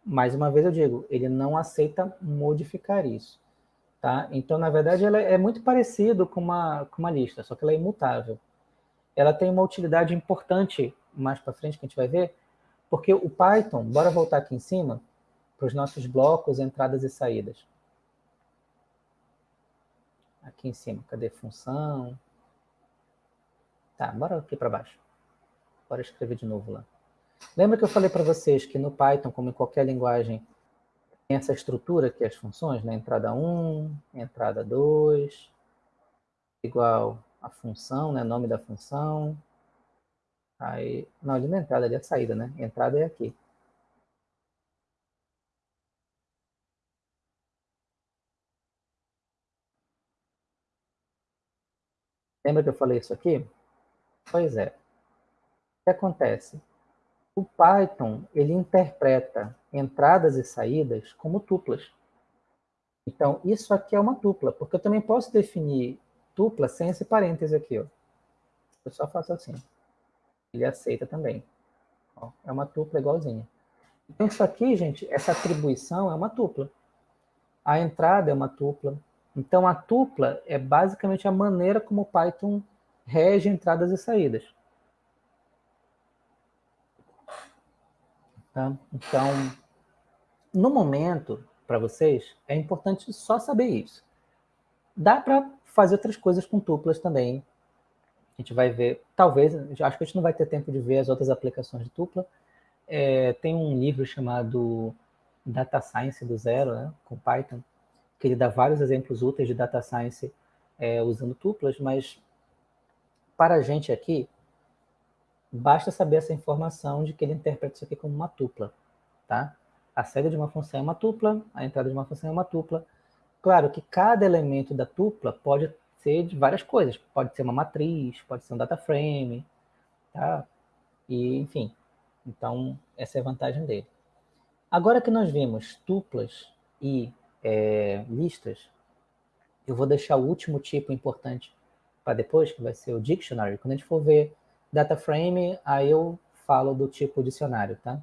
Speaker 1: mais uma vez eu digo, ele não aceita modificar isso. Tá? Então, na verdade, ela é muito parecido com uma, com uma lista, só que ela é imutável. Ela tem uma utilidade importante mais para frente que a gente vai ver, porque o Python, bora voltar aqui em cima, para os nossos blocos, entradas e saídas. Aqui em cima, cadê função? Tá, bora aqui para baixo. Bora escrever de novo lá. Lembra que eu falei para vocês que no Python, como em qualquer linguagem, tem essa estrutura que é as funções, né? Entrada 1, entrada 2, igual a função, né? Nome da função. Aí, não, ali na entrada, ali é a saída, né? Entrada é aqui. Lembra que eu falei isso aqui? Pois é. Que acontece? O Python, ele interpreta entradas e saídas como tuplas. Então, isso aqui é uma tupla, porque eu também posso definir tupla sem esse parêntese aqui. Ó. Eu só faço assim. Ele aceita também. Ó, é uma tupla igualzinha. Então, isso aqui, gente, essa atribuição é uma tupla. A entrada é uma tupla. Então, a tupla é basicamente a maneira como o Python rege entradas e saídas. Tá? Então, no momento, para vocês, é importante só saber isso. Dá para fazer outras coisas com tuplas também. A gente vai ver, talvez, acho que a gente não vai ter tempo de ver as outras aplicações de tupla. É, tem um livro chamado Data Science do Zero, né, com Python, que ele dá vários exemplos úteis de Data Science é, usando tuplas, mas para a gente aqui, basta saber essa informação de que ele interpreta isso aqui como uma tupla, tá? A saída de uma função é uma tupla, a entrada de uma função é uma tupla, Claro que cada elemento da tupla pode ser de várias coisas. Pode ser uma matriz, pode ser um data frame, tá? E, enfim, então essa é a vantagem dele. Agora que nós vimos tuplas e é, listas, eu vou deixar o último tipo importante para depois, que vai ser o dictionary. Quando a gente for ver data frame, aí eu falo do tipo dicionário, tá?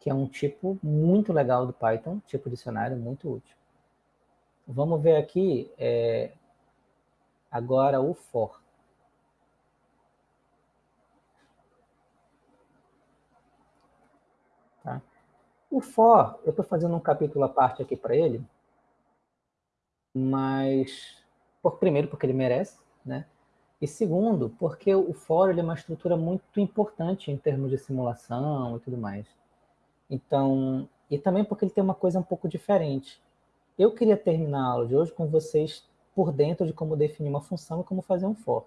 Speaker 1: Que é um tipo muito legal do Python, tipo dicionário muito útil. Vamos ver aqui é, agora o for. Tá? O for, eu estou fazendo um capítulo à parte aqui para ele, mas, por, primeiro, porque ele merece, né? E segundo, porque o ele é uma estrutura muito importante em termos de simulação e tudo mais. Então, e também porque ele tem uma coisa um pouco diferente. Eu queria terminar a aula de hoje com vocês por dentro de como definir uma função e como fazer um for.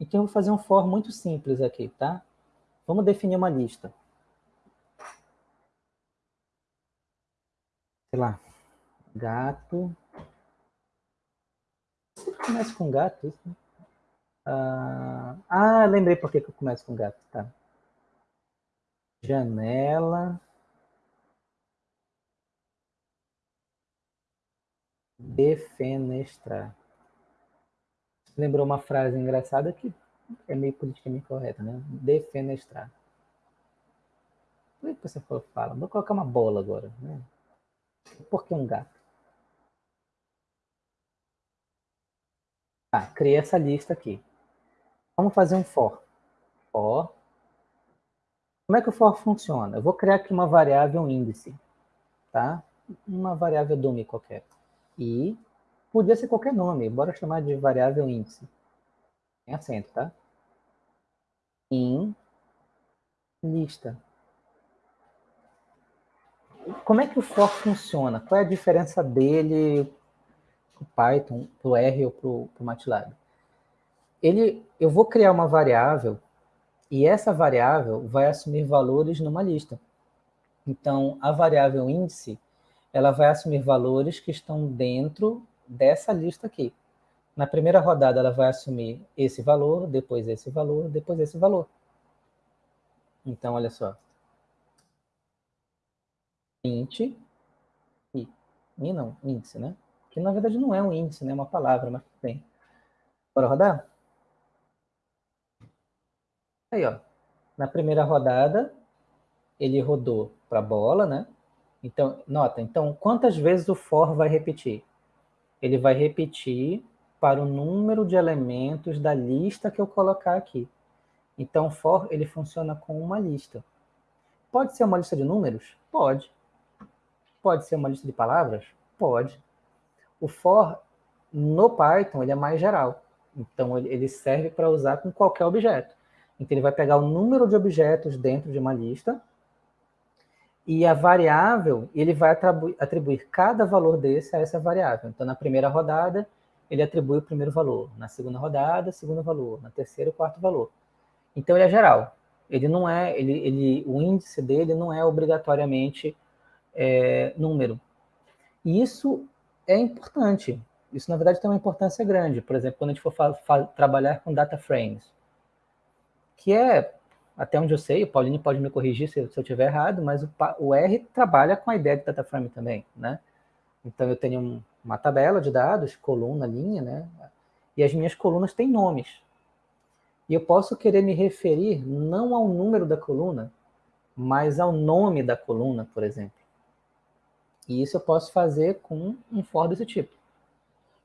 Speaker 1: Então, eu vou fazer um for muito simples aqui, tá? Vamos definir uma lista. Sei lá, gato. Sempre começa com gato, isso, né? Ah, ah, lembrei por que eu começo com gato, tá? Janela. Defenestrar. Lembrou uma frase engraçada que é meio politicamente correta, né? Defenestrar. Por que você fala? Vou colocar uma bola agora. Né? Por que um gato? Ah, criei essa lista aqui. Vamos fazer um for. For. Como é que o for funciona? Eu vou criar aqui uma variável índice, tá? Uma variável dummy qualquer e podia ser qualquer nome, bora chamar de variável índice. Tem acento, tá? Em lista. Como é que o for funciona? Qual é a diferença dele para o Python, para o R ou para o MATLAB? Ele, eu vou criar uma variável e essa variável vai assumir valores numa lista. Então, a variável índice ela vai assumir valores que estão dentro dessa lista aqui. Na primeira rodada, ela vai assumir esse valor, depois esse valor, depois esse valor. Então, olha só. int e, e não, índice, né? Que na verdade não é um índice, né? É uma palavra, mas tem. Bora rodar? Aí, ó. Na primeira rodada, ele rodou para a bola, né? Então, nota, então, quantas vezes o for vai repetir? Ele vai repetir para o número de elementos da lista que eu colocar aqui. Então, for, ele funciona com uma lista. Pode ser uma lista de números? Pode. Pode ser uma lista de palavras? Pode. O for, no Python, ele é mais geral. Então, ele serve para usar com qualquer objeto. Então, ele vai pegar o número de objetos dentro de uma lista e a variável, ele vai atribuir, atribuir cada valor desse a essa variável. Então, na primeira rodada, ele atribui o primeiro valor. Na segunda rodada, segundo valor. Na terceira, o quarto valor. Então, ele é geral. Ele não é, ele, ele, o índice dele não é obrigatoriamente é, número. E isso é importante. Isso, na verdade, tem uma importância grande. Por exemplo, quando a gente for trabalhar com data frames, que é, até onde eu sei, o Paulinho pode me corrigir se, se eu estiver errado, mas o, o, R trabalha com a ideia de data frame também, né? Então, eu tenho um, uma tabela de dados, coluna, linha, né? E as minhas colunas têm nomes. E eu posso querer me referir não ao número da coluna, mas ao nome da coluna, por exemplo. E isso eu posso fazer com um for desse tipo.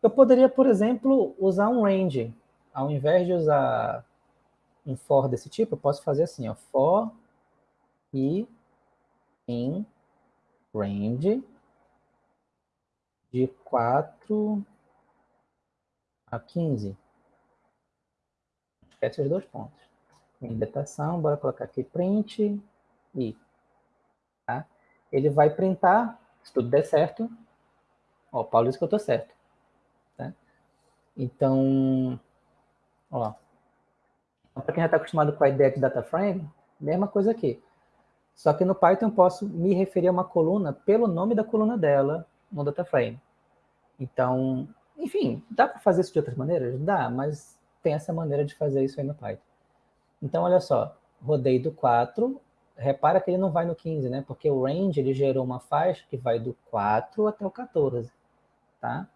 Speaker 1: Eu poderia, por exemplo, usar um range. Ao invés de usar um for desse tipo, eu posso fazer assim, ó, for e in range de 4 a 15. Esquece os dois pontos. Indetação, bora colocar aqui print e. Tá? Ele vai printar, se tudo der certo. Ó, Paulo disse que eu estou certo. Tá? Então, ó. Para quem já está acostumado com a ideia de data frame, mesma coisa aqui. Só que no Python eu posso me referir a uma coluna pelo nome da coluna dela no data frame. Então, enfim, dá para fazer isso de outras maneiras? Dá, mas tem essa maneira de fazer isso aí no Python. Então, olha só, rodei do 4, repara que ele não vai no 15, né? Porque o range, ele gerou uma faixa que vai do 4 até o 14, tá?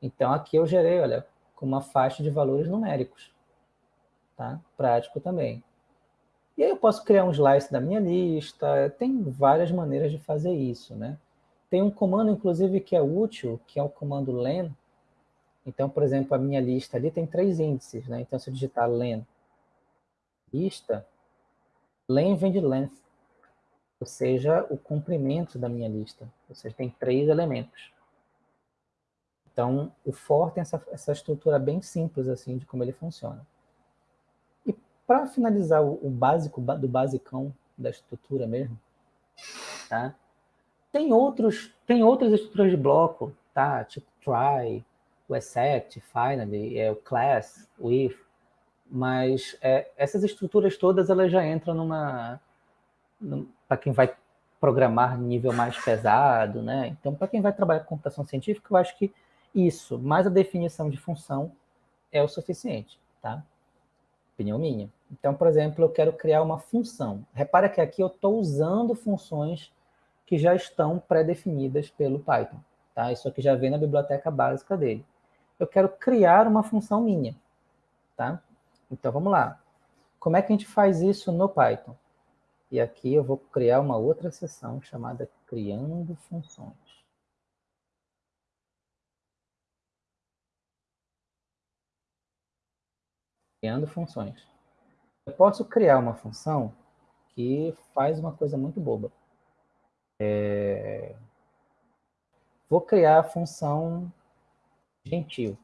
Speaker 1: Então, aqui eu gerei, olha, com uma faixa de valores numéricos, tá? Prático também. E aí eu posso criar um slice da minha lista, tem várias maneiras de fazer isso, né? Tem um comando, inclusive, que é útil, que é o comando len, então, por exemplo, a minha lista ali tem três índices, né? Então, se eu digitar len lista, len vem de length, ou seja, o comprimento da minha lista. Ou seja, tem três elementos. Então, o for tem essa, essa estrutura bem simples, assim, de como ele funciona. Para finalizar o, o, básico do basicão da estrutura mesmo, tá? Tem, outros, tem outras estruturas de bloco, tá? Tipo try, o except, finally, é, o class, o if, mas é, essas estruturas todas elas já entram numa, numa para quem vai programar nível mais pesado, né? Então, para quem vai trabalhar com computação científica, eu acho que isso, mais a definição de função, é o suficiente, tá? Opinião minha. Então, por exemplo, eu quero criar uma função. Repara que aqui eu estou usando funções que já estão pré-definidas pelo Python. Tá? Isso aqui já vem na biblioteca básica dele eu quero criar uma função minha, tá? Então, vamos lá. Como é que a gente faz isso no Python? E aqui eu vou criar uma outra seção chamada Criando Funções. Criando funções. Eu posso criar uma função que faz uma coisa muito boba. É... Vou criar a função gentil.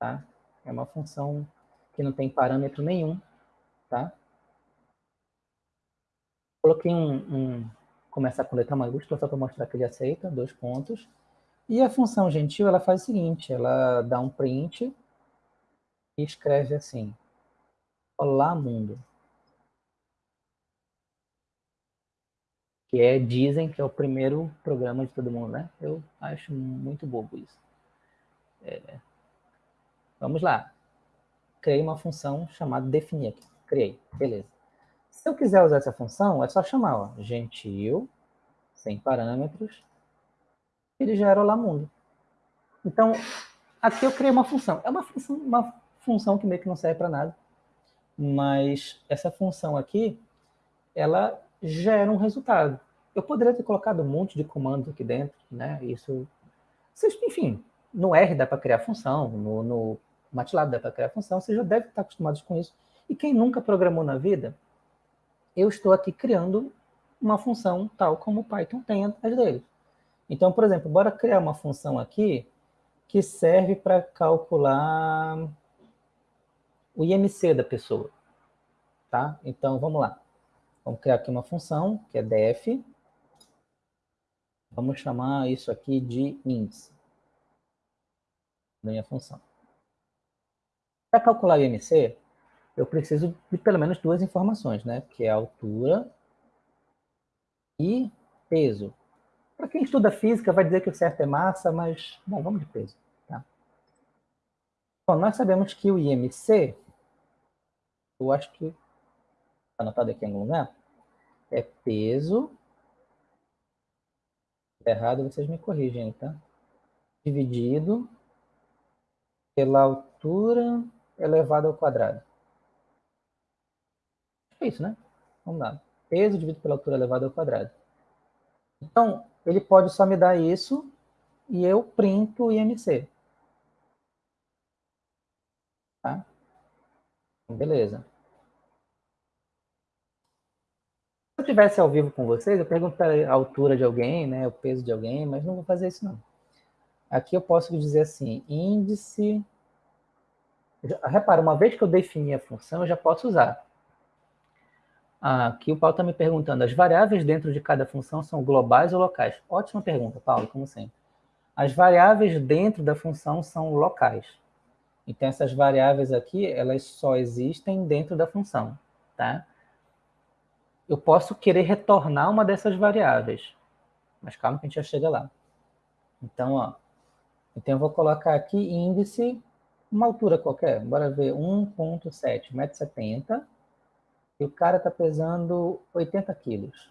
Speaker 1: Tá? É uma função que não tem parâmetro nenhum. Tá? Coloquei um, um começar com letra maiúscula só para mostrar que ele aceita, dois pontos. E a função gentil, ela faz o seguinte, ela dá um print e escreve assim, Olá, mundo. que é, dizem que é o primeiro programa de todo mundo, né? Eu acho muito bobo isso. É. Vamos lá. Criei uma função chamada definir aqui. Criei, beleza. Se eu quiser usar essa função, é só chamar, ó, gentil, sem parâmetros, ele gera lá mundo. Então, aqui eu criei uma função. É uma função, uma função que meio que não serve para nada, mas essa função aqui, ela gera um resultado. Eu poderia ter colocado um monte de comandos aqui dentro, né? Isso, enfim, no R dá para criar função, no, no MATLAB dá para criar função, vocês já devem estar acostumados com isso. E quem nunca programou na vida, eu estou aqui criando uma função tal como o Python tem atrás dele. Então, por exemplo, bora criar uma função aqui que serve para calcular o IMC da pessoa. Tá? Então, vamos lá. Vamos criar aqui uma função, que é def. Vamos chamar isso aqui de índice. da minha função. Para calcular o IMC, eu preciso de pelo menos duas informações, né? Que é altura e peso. Para quem estuda física, vai dizer que o certo é massa, mas, bom, vamos de peso. Tá? Bom, nós sabemos que o IMC, eu acho que, está anotado aqui em algum lugar, é peso, tá errado, vocês me corrigem, tá? Dividido pela altura elevado ao quadrado. É isso, né? Vamos lá. Peso dividido pela altura elevado ao quadrado. Então, ele pode só me dar isso e eu printo o IMC. Tá? Beleza. Se eu tivesse ao vivo com vocês, eu perguntaria a altura de alguém, né, o peso de alguém, mas não vou fazer isso não. Aqui eu posso dizer assim, índice... Repara, uma vez que eu defini a função, eu já posso usar. Aqui o Paulo está me perguntando, as variáveis dentro de cada função são globais ou locais? Ótima pergunta, Paulo, como sempre. As variáveis dentro da função são locais. Então, essas variáveis aqui, elas só existem dentro da função, tá? Eu posso querer retornar uma dessas variáveis, mas calma que a gente já chega lá. Então, ó, então eu vou colocar aqui índice, uma altura qualquer, bora ver, 1.7, 1,70m, e o cara está pesando 80 quilos.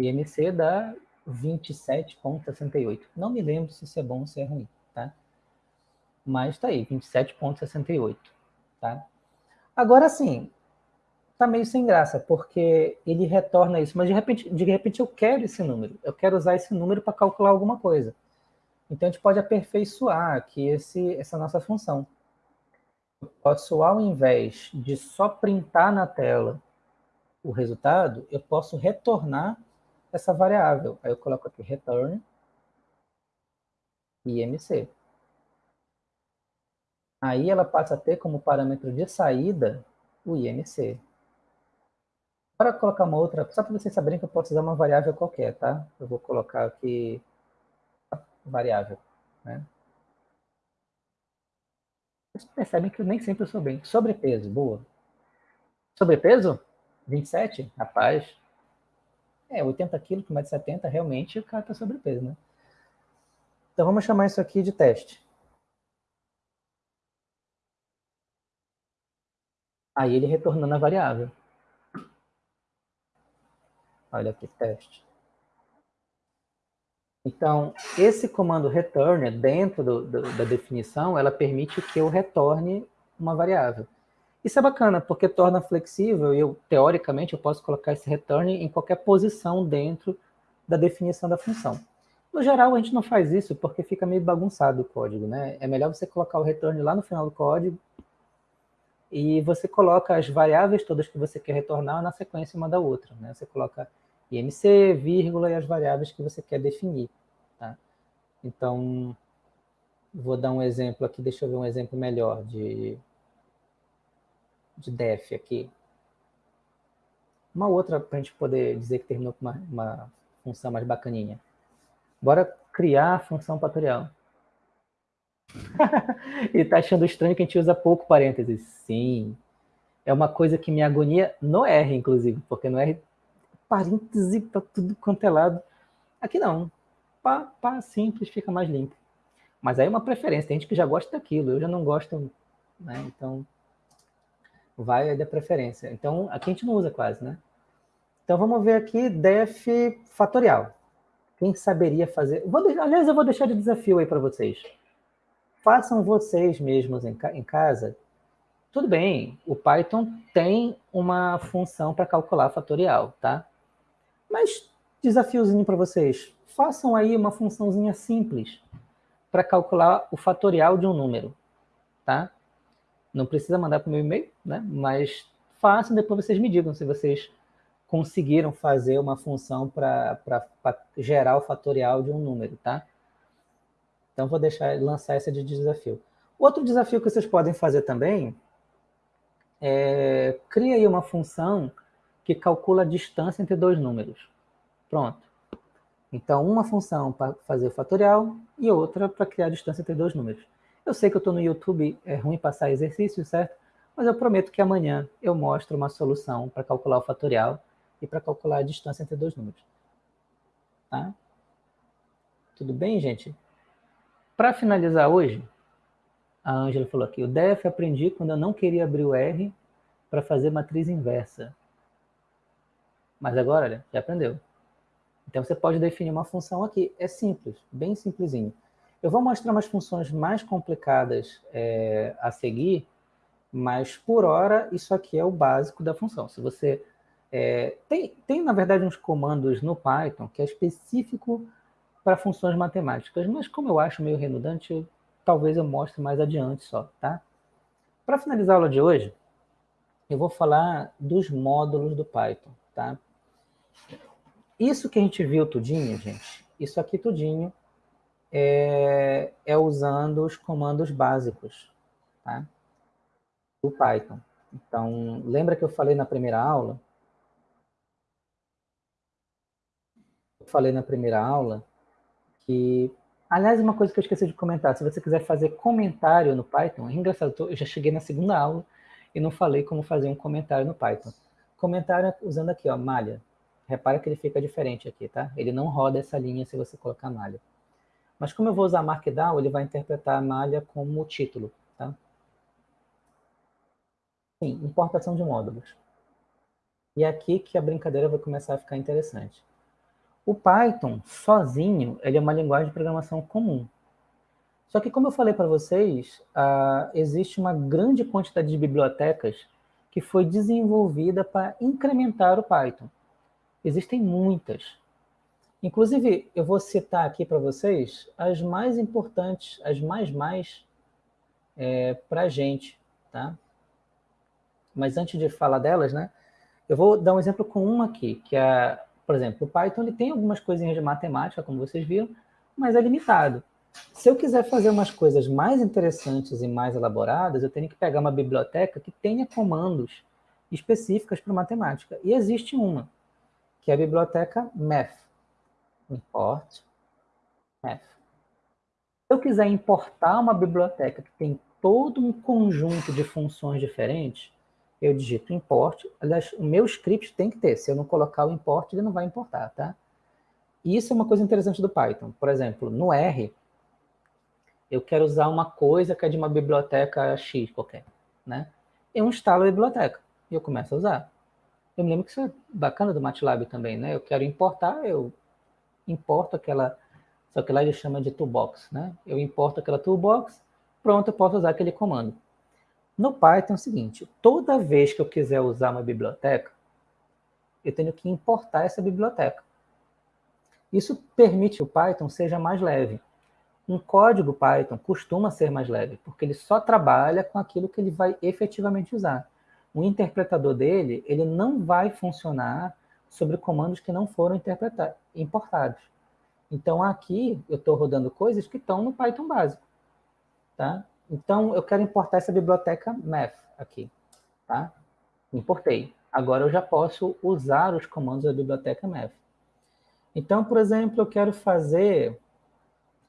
Speaker 1: IMC dá 27,68. Não me lembro se isso é bom ou se é ruim? Mas está aí, 27,68, tá? Agora sim, tá meio sem graça, porque ele retorna isso, mas de repente, de repente eu quero esse número, eu quero usar esse número para calcular alguma coisa. Então a gente pode aperfeiçoar aqui esse, essa nossa função eu posso, ao invés de só printar na tela o resultado, eu posso retornar essa variável. Aí eu coloco aqui return IMC. Aí ela passa a ter como parâmetro de saída o IMC. Para colocar uma outra, só para vocês saberem que eu posso usar uma variável qualquer, tá? Eu vou colocar aqui variável, né? Vocês percebem que eu nem sempre sou bem. Sobrepeso, boa. Sobrepeso? 27? Rapaz. É, 80 quilos com 1,70m, realmente o cara está sobrepeso, né? Então vamos chamar isso aqui de teste. Aí ele retornando a variável. Olha aqui, teste. Então, esse comando return, dentro do, do, da definição, ela permite que eu retorne uma variável. Isso é bacana, porque torna flexível e eu, teoricamente, eu posso colocar esse return em qualquer posição dentro da definição da função. No geral, a gente não faz isso porque fica meio bagunçado o código, né? É melhor você colocar o return lá no final do código e você coloca as variáveis todas que você quer retornar na sequência uma da outra, né? Você coloca IMC, vírgula e as variáveis que você quer definir. Tá? Então, vou dar um exemplo aqui, deixa eu ver um exemplo melhor de, de def aqui. Uma outra para a gente poder dizer que terminou com uma, uma função mais bacaninha. Bora criar a função fatorial. e está achando estranho que a gente usa pouco parênteses. Sim, é uma coisa que me agonia no R, inclusive, porque no R parêntese para tudo quanto é lado. Aqui não. Pá, pá, simples, fica mais limpo. Mas aí é uma preferência. Tem gente que já gosta daquilo, eu já não gosto, né? Então, vai da preferência. Então, aqui a gente não usa quase, né? Então, vamos ver aqui def fatorial. Quem saberia fazer... Vou, aliás, eu vou deixar de desafio aí para vocês. Façam vocês mesmos em, em casa. Tudo bem, o Python tem uma função para calcular fatorial, tá? Mas, desafiozinho para vocês, façam aí uma funçãozinha simples para calcular o fatorial de um número, tá? Não precisa mandar para o meu e-mail, né? Mas façam, depois vocês me digam se vocês conseguiram fazer uma função para gerar o fatorial de um número, tá? Então, vou deixar lançar essa de desafio. Outro desafio que vocês podem fazer também é cria aí uma função que calcula a distância entre dois números. Pronto. Então, uma função para fazer o fatorial e outra para criar a distância entre dois números. Eu sei que eu estou no YouTube, é ruim passar exercício, certo? Mas eu prometo que amanhã eu mostro uma solução para calcular o fatorial e para calcular a distância entre dois números. Tá? Tudo bem, gente? Para finalizar hoje, a Ângela falou aqui, o DEF aprendi quando eu não queria abrir o R para fazer matriz inversa. Mas agora, olha, já aprendeu. Então você pode definir uma função aqui. É simples, bem simplesinho. Eu vou mostrar umas funções mais complicadas é, a seguir, mas por hora isso aqui é o básico da função. Se você é, tem, tem, na verdade, uns comandos no Python que é específico para funções matemáticas, mas como eu acho meio redundante, eu, talvez eu mostre mais adiante só, tá? Para finalizar a aula de hoje, eu vou falar dos módulos do Python, tá? Isso que a gente viu tudinho, gente, isso aqui tudinho é, é usando os comandos básicos, tá? Do Python. Então, lembra que eu falei na primeira aula? Eu falei na primeira aula que... Aliás, uma coisa que eu esqueci de comentar, se você quiser fazer comentário no Python, é engraçado, eu já cheguei na segunda aula e não falei como fazer um comentário no Python. Comentário usando aqui, ó, malha. Repara que ele fica diferente aqui, tá? Ele não roda essa linha se você colocar malha. Mas como eu vou usar Markdown, ele vai interpretar a malha como título, tá? Sim, importação de módulos. E é aqui que a brincadeira vai começar a ficar interessante. O Python, sozinho, ele é uma linguagem de programação comum. Só que, como eu falei para vocês, uh, existe uma grande quantidade de bibliotecas que foi desenvolvida para incrementar o Python. Existem muitas. Inclusive, eu vou citar aqui para vocês as mais importantes, as mais mais é, para a gente, tá? Mas antes de falar delas, né, eu vou dar um exemplo com uma aqui, que é, por exemplo, o Python ele tem algumas coisinhas de matemática, como vocês viram, mas é limitado. Se eu quiser fazer umas coisas mais interessantes e mais elaboradas, eu tenho que pegar uma biblioteca que tenha comandos específicas para matemática. E existe uma, que é a biblioteca math. Import math. Se eu quiser importar uma biblioteca que tem todo um conjunto de funções diferentes, eu digito import. Aliás, o meu script tem que ter. Se eu não colocar o import, ele não vai importar, tá? Isso é uma coisa interessante do Python. Por exemplo, no R, eu quero usar uma coisa que é de uma biblioteca X qualquer, né? Eu instalo a biblioteca e eu começo a usar. Eu me lembro que isso é bacana do MATLAB também, né? Eu quero importar, eu importo aquela, só que lá ele chama de toolbox, né? Eu importo aquela toolbox, pronto, eu posso usar aquele comando. No Python é o seguinte, toda vez que eu quiser usar uma biblioteca, eu tenho que importar essa biblioteca. Isso permite que o Python seja mais leve. Um código Python costuma ser mais leve, porque ele só trabalha com aquilo que ele vai efetivamente usar o interpretador dele ele não vai funcionar sobre comandos que não foram importados. Então, aqui eu estou rodando coisas que estão no Python básico. Tá? Então, eu quero importar essa biblioteca math aqui. Tá? Importei. Agora eu já posso usar os comandos da biblioteca math. Então, por exemplo, eu quero fazer,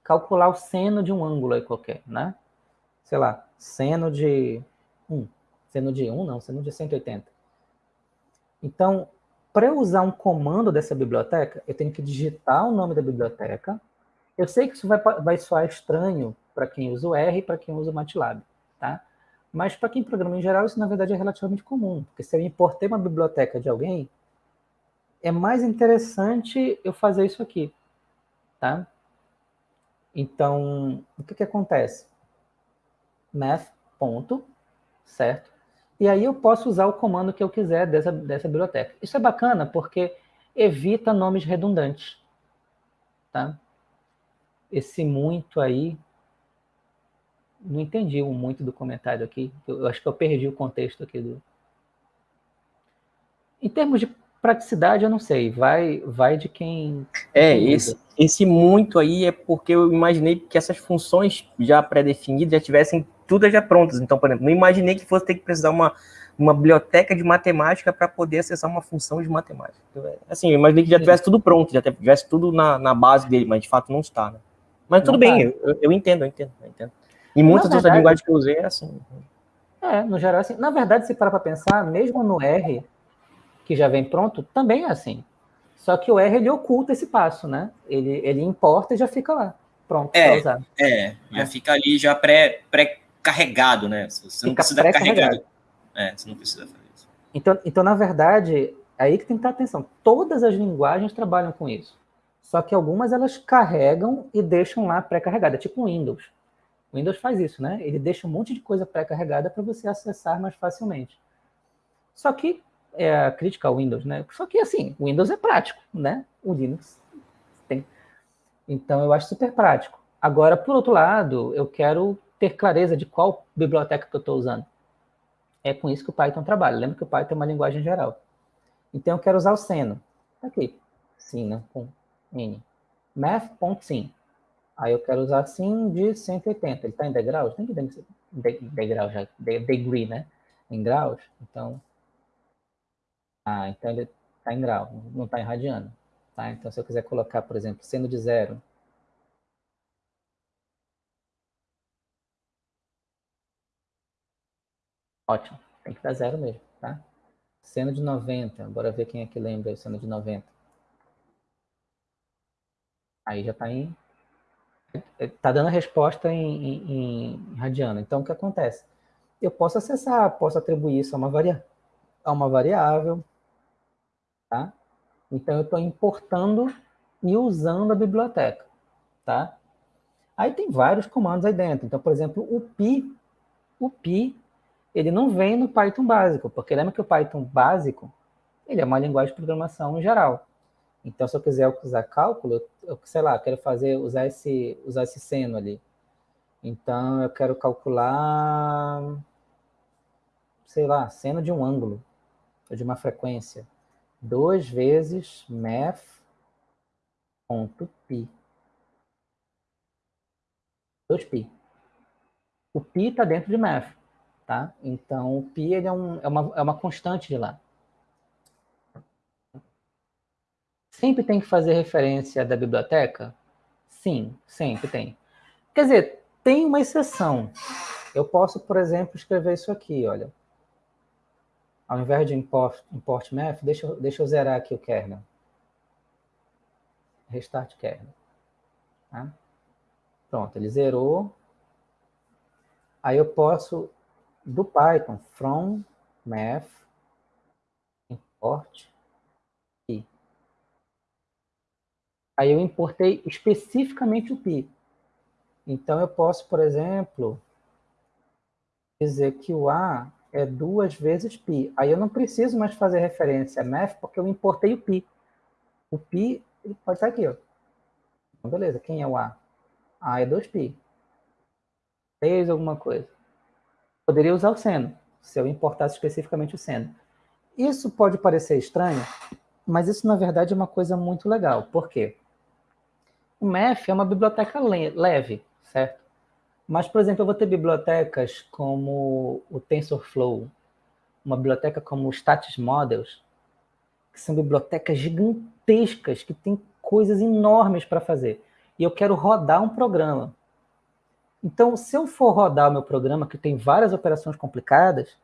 Speaker 1: calcular o seno de um ângulo aí qualquer, né? Sei lá, seno de 1 sendo de 1 não, sendo de 180. Então, para eu usar um comando dessa biblioteca, eu tenho que digitar o nome da biblioteca. Eu sei que isso vai, vai soar estranho para quem usa o R e para quem usa o MATLAB, tá? Mas para quem programa em geral, isso na verdade é relativamente comum, porque se eu importei uma biblioteca de alguém, é mais interessante eu fazer isso aqui, tá? Então, o que que acontece? math, ponto, certo? E aí eu posso usar o comando que eu quiser dessa, dessa biblioteca. Isso é bacana porque evita nomes redundantes. Tá? Esse muito aí, não entendi muito do comentário aqui. Eu acho que eu perdi o contexto aqui. Do... Em termos de praticidade, eu não sei. Vai, vai de quem...
Speaker 2: É, esse, esse muito aí é porque eu imaginei que essas funções já pré-definidas já tivessem tudo já prontas. Então, por exemplo, não imaginei que fosse ter que precisar uma, uma biblioteca de matemática para poder acessar uma função de matemática. Então, é, assim, eu imaginei que já tivesse tudo pronto, já tivesse tudo na, na base dele, mas de fato não está, né? Mas tudo não bem, tá. eu, eu, entendo, eu entendo, eu entendo. E muitas outras linguagens que eu usei é assim.
Speaker 1: É, no geral, assim. Na verdade, se parar para pensar, mesmo no R, que já vem pronto, também é assim. Só que o R, ele oculta esse passo, né? Ele, ele importa e já fica lá. Pronto,
Speaker 3: é, é, já é. fica ali já pré, pré-carregado, né? Você fica não precisa carregar. É, você não precisa fazer isso.
Speaker 1: Então, então, na verdade, é aí que tem que ter atenção. Todas as linguagens trabalham com isso. Só que algumas elas carregam e deixam lá pré-carregada, tipo o Windows. O Windows faz isso, né? Ele deixa um monte de coisa pré-carregada para você acessar mais facilmente. Só que é a crítica ao Windows, né? Só que assim, o Windows é prático, né? O Linux tem. Então eu acho super prático. Agora, por outro lado, eu quero ter clareza de qual biblioteca que eu estou usando. É com isso que o Python trabalha. Lembra que o Python é uma linguagem geral. Então eu quero usar o Seno. Tá aqui. Sim, né? Com N. Math.sim. Aí eu quero usar sim de 180. Ele está em degraus? Tem que de, degrau já, de, degree, né? Em graus. Então, ah, então ele está em grau, não está em radiano. Tá? Então, se eu quiser colocar, por exemplo, seno de zero, Ótimo, tem que dar zero mesmo, tá? Seno de 90, bora ver quem é que lembra o seno de 90. Aí já está em... Está dando a resposta em, em, em, radiano. Então, o que acontece? Eu posso acessar, posso atribuir isso a uma, varia... a uma variável, tá? Então, eu estou importando e usando a biblioteca, tá? Aí tem vários comandos aí dentro. Então, por exemplo, o pi, o pi, ele não vem no Python básico, porque lembra que o Python básico, ele é uma linguagem de programação em geral. Então, se eu quiser usar cálculo, eu, sei lá, quero fazer, usar esse, usar esse seno ali. Então, eu quero calcular, sei lá, seno de um ângulo, ou de uma frequência. 2 vezes math.pi. 2pi. O pi está dentro de math, tá? Então, o pi é, um, é, uma, é uma constante de lá. Sempre tem que fazer referência da biblioteca? Sim, sempre tem. Quer dizer, tem uma exceção. Eu posso, por exemplo, escrever isso aqui, olha. Ao invés de import, import math, deixa, deixa eu zerar aqui o kernel. Restart kernel. Tá? Pronto, ele zerou. Aí eu posso, do Python, from math, import Aí eu importei especificamente o pi. Então eu posso, por exemplo, dizer que o A é duas vezes pi. Aí eu não preciso mais fazer referência a math, porque eu importei o pi. O pi pode estar aqui, ó. Então, beleza, quem é o A? A é 2pi. 3 alguma coisa. Poderia usar o seno, se eu importasse especificamente o seno. Isso pode parecer estranho, mas isso, na verdade, é uma coisa muito legal. Por quê? O MEF é uma biblioteca leve, certo? Mas, por exemplo, eu vou ter bibliotecas como o TensorFlow, uma biblioteca como o Status Models, que são bibliotecas gigantescas, que têm coisas enormes para fazer. E eu quero rodar um programa. Então, se eu for rodar o meu programa, que tem várias operações complicadas,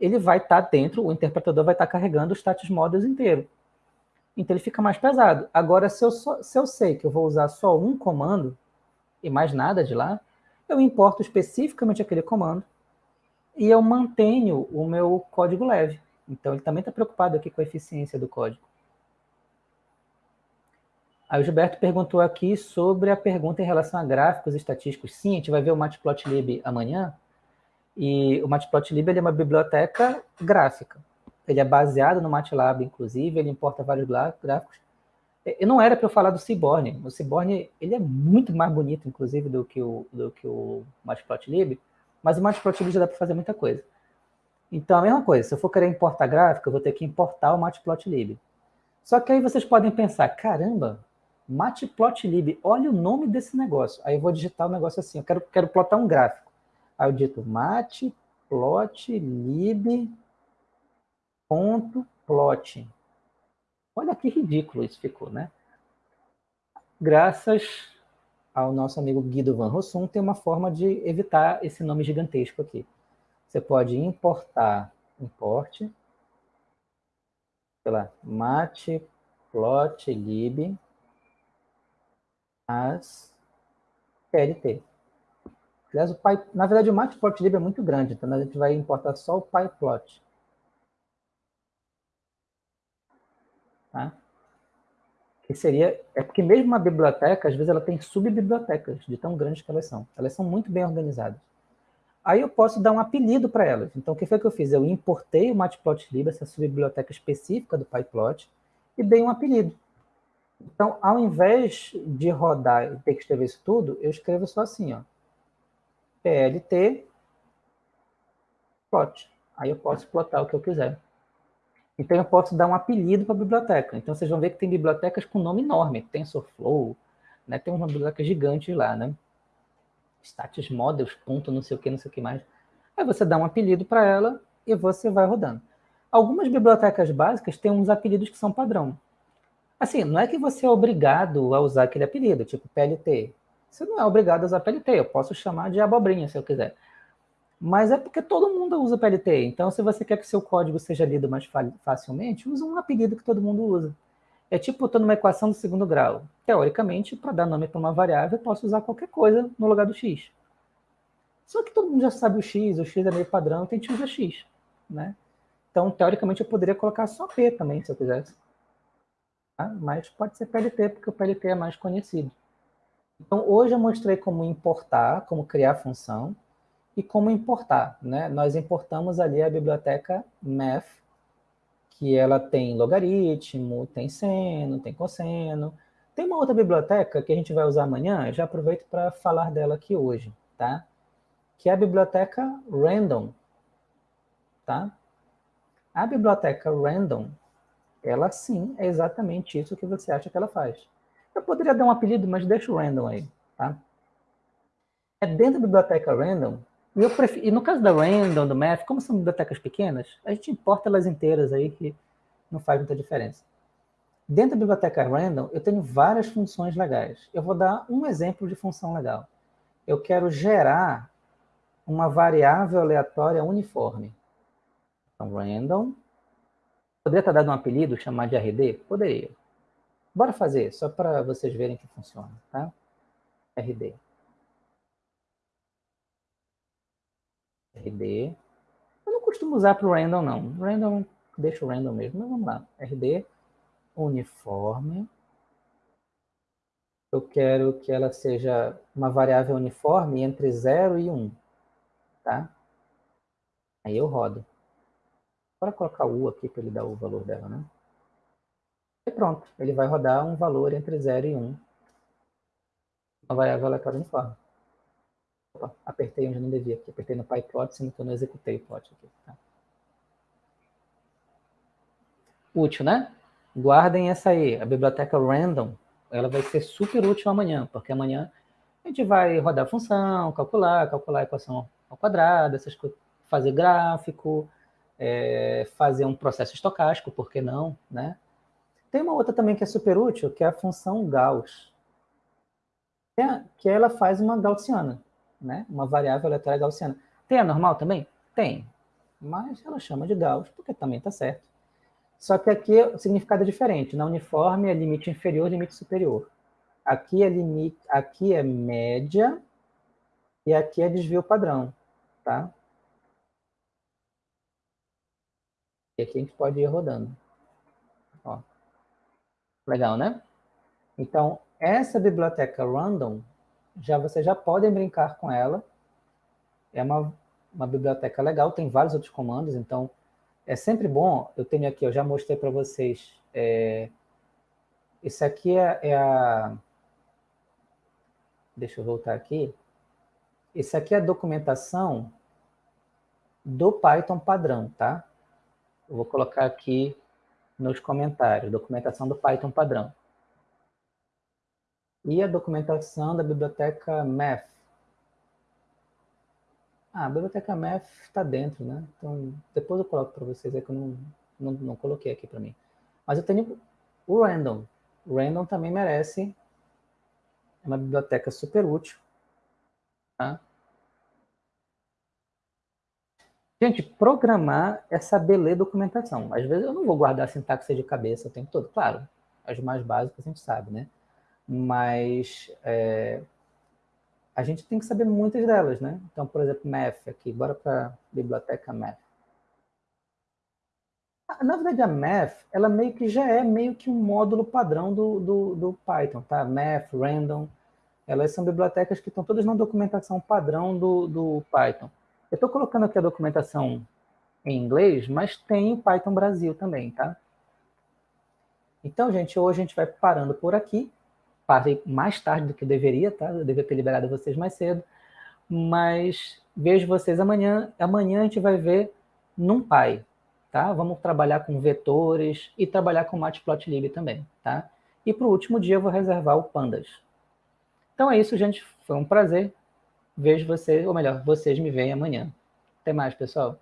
Speaker 1: ele vai estar tá dentro, o interpretador vai estar tá carregando o status models inteiro. Então ele fica mais pesado. Agora, se eu, só, se eu sei que eu vou usar só um comando e mais nada de lá, eu importo especificamente aquele comando e eu mantenho o meu código leve. Então ele também está preocupado aqui com a eficiência do código. Aí o Gilberto perguntou aqui sobre a pergunta em relação a gráficos estatísticos. Sim, a gente vai ver o Matplotlib amanhã. E o Matplotlib é uma biblioteca gráfica. Ele é baseado no MATLAB, inclusive, ele importa vários gráficos. E não era para eu falar do Seaborn. O Seaborn ele é muito mais bonito, inclusive, do que o, do que o Matplotlib, mas o Matplotlib já dá para fazer muita coisa. Então, a mesma coisa, se eu for querer importar gráfico, eu vou ter que importar o Matplotlib. Só que aí vocês podem pensar, caramba, Matplotlib, olha o nome desse negócio. Aí eu vou digitar o um negócio assim, eu quero, quero plotar um gráfico. Aí eu digito matplotlib ponto plot. Olha que ridículo isso ficou, né? Graças ao nosso amigo Guido Van Rossum, tem uma forma de evitar esse nome gigantesco aqui. Você pode importar, importe, sei lá, matplotlib as PLT. Aliás, o na verdade, o matplotlib é muito grande, então a gente vai importar só o pyplot. Tá? Que seria, é porque mesmo uma biblioteca, às vezes ela tem subbibliotecas, de tão grandes que elas são. Elas são muito bem organizadas. Aí eu posso dar um apelido para elas. Então, o que foi que eu fiz? Eu importei o matplotlib, essa subbiblioteca específica do pyplot, e dei um apelido. Então, ao invés de rodar e ter que escrever isso tudo, eu escrevo só assim, ó. PLT plot. Aí eu posso plotar o que eu quiser. Então eu posso dar um apelido para a biblioteca. Então vocês vão ver que tem bibliotecas com nome enorme, TensorFlow, né? tem uma biblioteca gigante lá, né? Status Models, ponto não sei o que, não sei o que mais. Aí você dá um apelido para ela e você vai rodando. Algumas bibliotecas básicas têm uns apelidos que são padrão. Assim, não é que você é obrigado a usar aquele apelido, tipo PLT. Você não é obrigado a usar PLT, eu posso chamar de abobrinha se eu quiser. Mas é porque todo mundo usa PLT. Então, se você quer que seu código seja lido mais facilmente, usa um apelido que todo mundo usa. É tipo, estou numa equação do segundo grau. Teoricamente, para dar nome para uma variável, eu posso usar qualquer coisa no lugar do x. Só que todo mundo já sabe o x, o x é meio padrão, então a gente usa x. Né? Então, teoricamente, eu poderia colocar só p também, se eu quisesse. Tá? Mas pode ser PLT, porque o PLT é mais conhecido. Então, hoje eu mostrei como importar, como criar função e como importar. Né? Nós importamos ali a biblioteca math, que ela tem logaritmo, tem seno, tem cosseno. Tem uma outra biblioteca que a gente vai usar amanhã, já aproveito para falar dela aqui hoje, tá? Que é a biblioteca random, tá? A biblioteca random, ela sim é exatamente isso que você acha que ela faz. Eu poderia dar um apelido, mas deixa o random aí, tá? É dentro da biblioteca random eu e no caso da Random, do Math, como são bibliotecas pequenas, a gente importa elas inteiras aí, que não faz muita diferença. Dentro da biblioteca Random, eu tenho várias funções legais. Eu vou dar um exemplo de função legal. Eu quero gerar uma variável aleatória uniforme. Então, random. Poderia estar dado um apelido, chamar de RD? Poderia. Bora fazer, só para vocês verem que funciona, tá? RD. RD. Eu não costumo usar para o random, não. Random, deixa o random mesmo. Mas vamos lá. RD, uniforme. Eu quero que ela seja uma variável uniforme entre 0 e 1. Um, tá? Aí eu rodo. Bora colocar U aqui para ele dar o valor dela, né? E pronto. Ele vai rodar um valor entre 0 e 1. Um, uma variável aleatória uniforme. Opa, apertei onde não devia aqui. Apertei no PyPlot, sendo que eu não executei o plot aqui. Tá? Útil, né? Guardem essa aí. A biblioteca random, ela vai ser super útil amanhã, porque amanhã a gente vai rodar a função, calcular, calcular a equação ao quadrado, essas coisas, fazer gráfico, é, fazer um processo estocástico, por que não, né? Tem uma outra também que é super útil, que é a função Gauss, que, é, que ela faz uma gaussiana né? uma variável aleatória gaussiana. Tem a normal também? Tem, mas ela chama de Gauss, porque também está certo. Só que aqui o significado é diferente. Na uniforme é limite inferior, limite superior. Aqui é limite, aqui é média e aqui é desvio padrão, tá? E aqui a gente pode ir rodando. Ó. Legal, né? Então, essa biblioteca random já vocês já podem brincar com ela. É uma, uma biblioteca legal, tem vários outros comandos, então é sempre bom. Eu tenho aqui, eu já mostrei para vocês. É, esse aqui é, é a. Deixa eu voltar aqui. Esse aqui é a documentação do Python padrão, tá? Eu vou colocar aqui nos comentários, documentação do Python padrão e a documentação da biblioteca Math. Ah, a biblioteca Math está dentro, né? Então, depois eu coloco para vocês aí que eu não, não, não coloquei aqui para mim. Mas eu tenho o Random. O Random também merece é uma biblioteca super útil. Tá? Gente, programar é saber ler documentação. Às vezes eu não vou guardar sintaxe de cabeça o tempo todo. Claro, as mais básicas a gente sabe, né? Mas é, a gente tem que saber muitas delas, né? Então, por exemplo, Math aqui. Bora para biblioteca Math. Na verdade, a Math, ela meio que já é meio que um módulo padrão do, do, do Python, tá? Math, Random, elas são bibliotecas que estão todas na documentação padrão do, do Python. Eu estou colocando aqui a documentação em inglês, mas tem o Python Brasil também, tá? Então, gente, hoje a gente vai parando por aqui. Parei mais tarde do que deveria, tá? Eu devia ter liberado vocês mais cedo. Mas vejo vocês amanhã. Amanhã a gente vai ver NumPy, tá? Vamos trabalhar com vetores e trabalhar com Matplotlib também, tá? E para o último dia eu vou reservar o Pandas. Então é isso, gente. Foi um prazer. Vejo vocês, ou melhor, vocês me veem amanhã. Até mais, pessoal.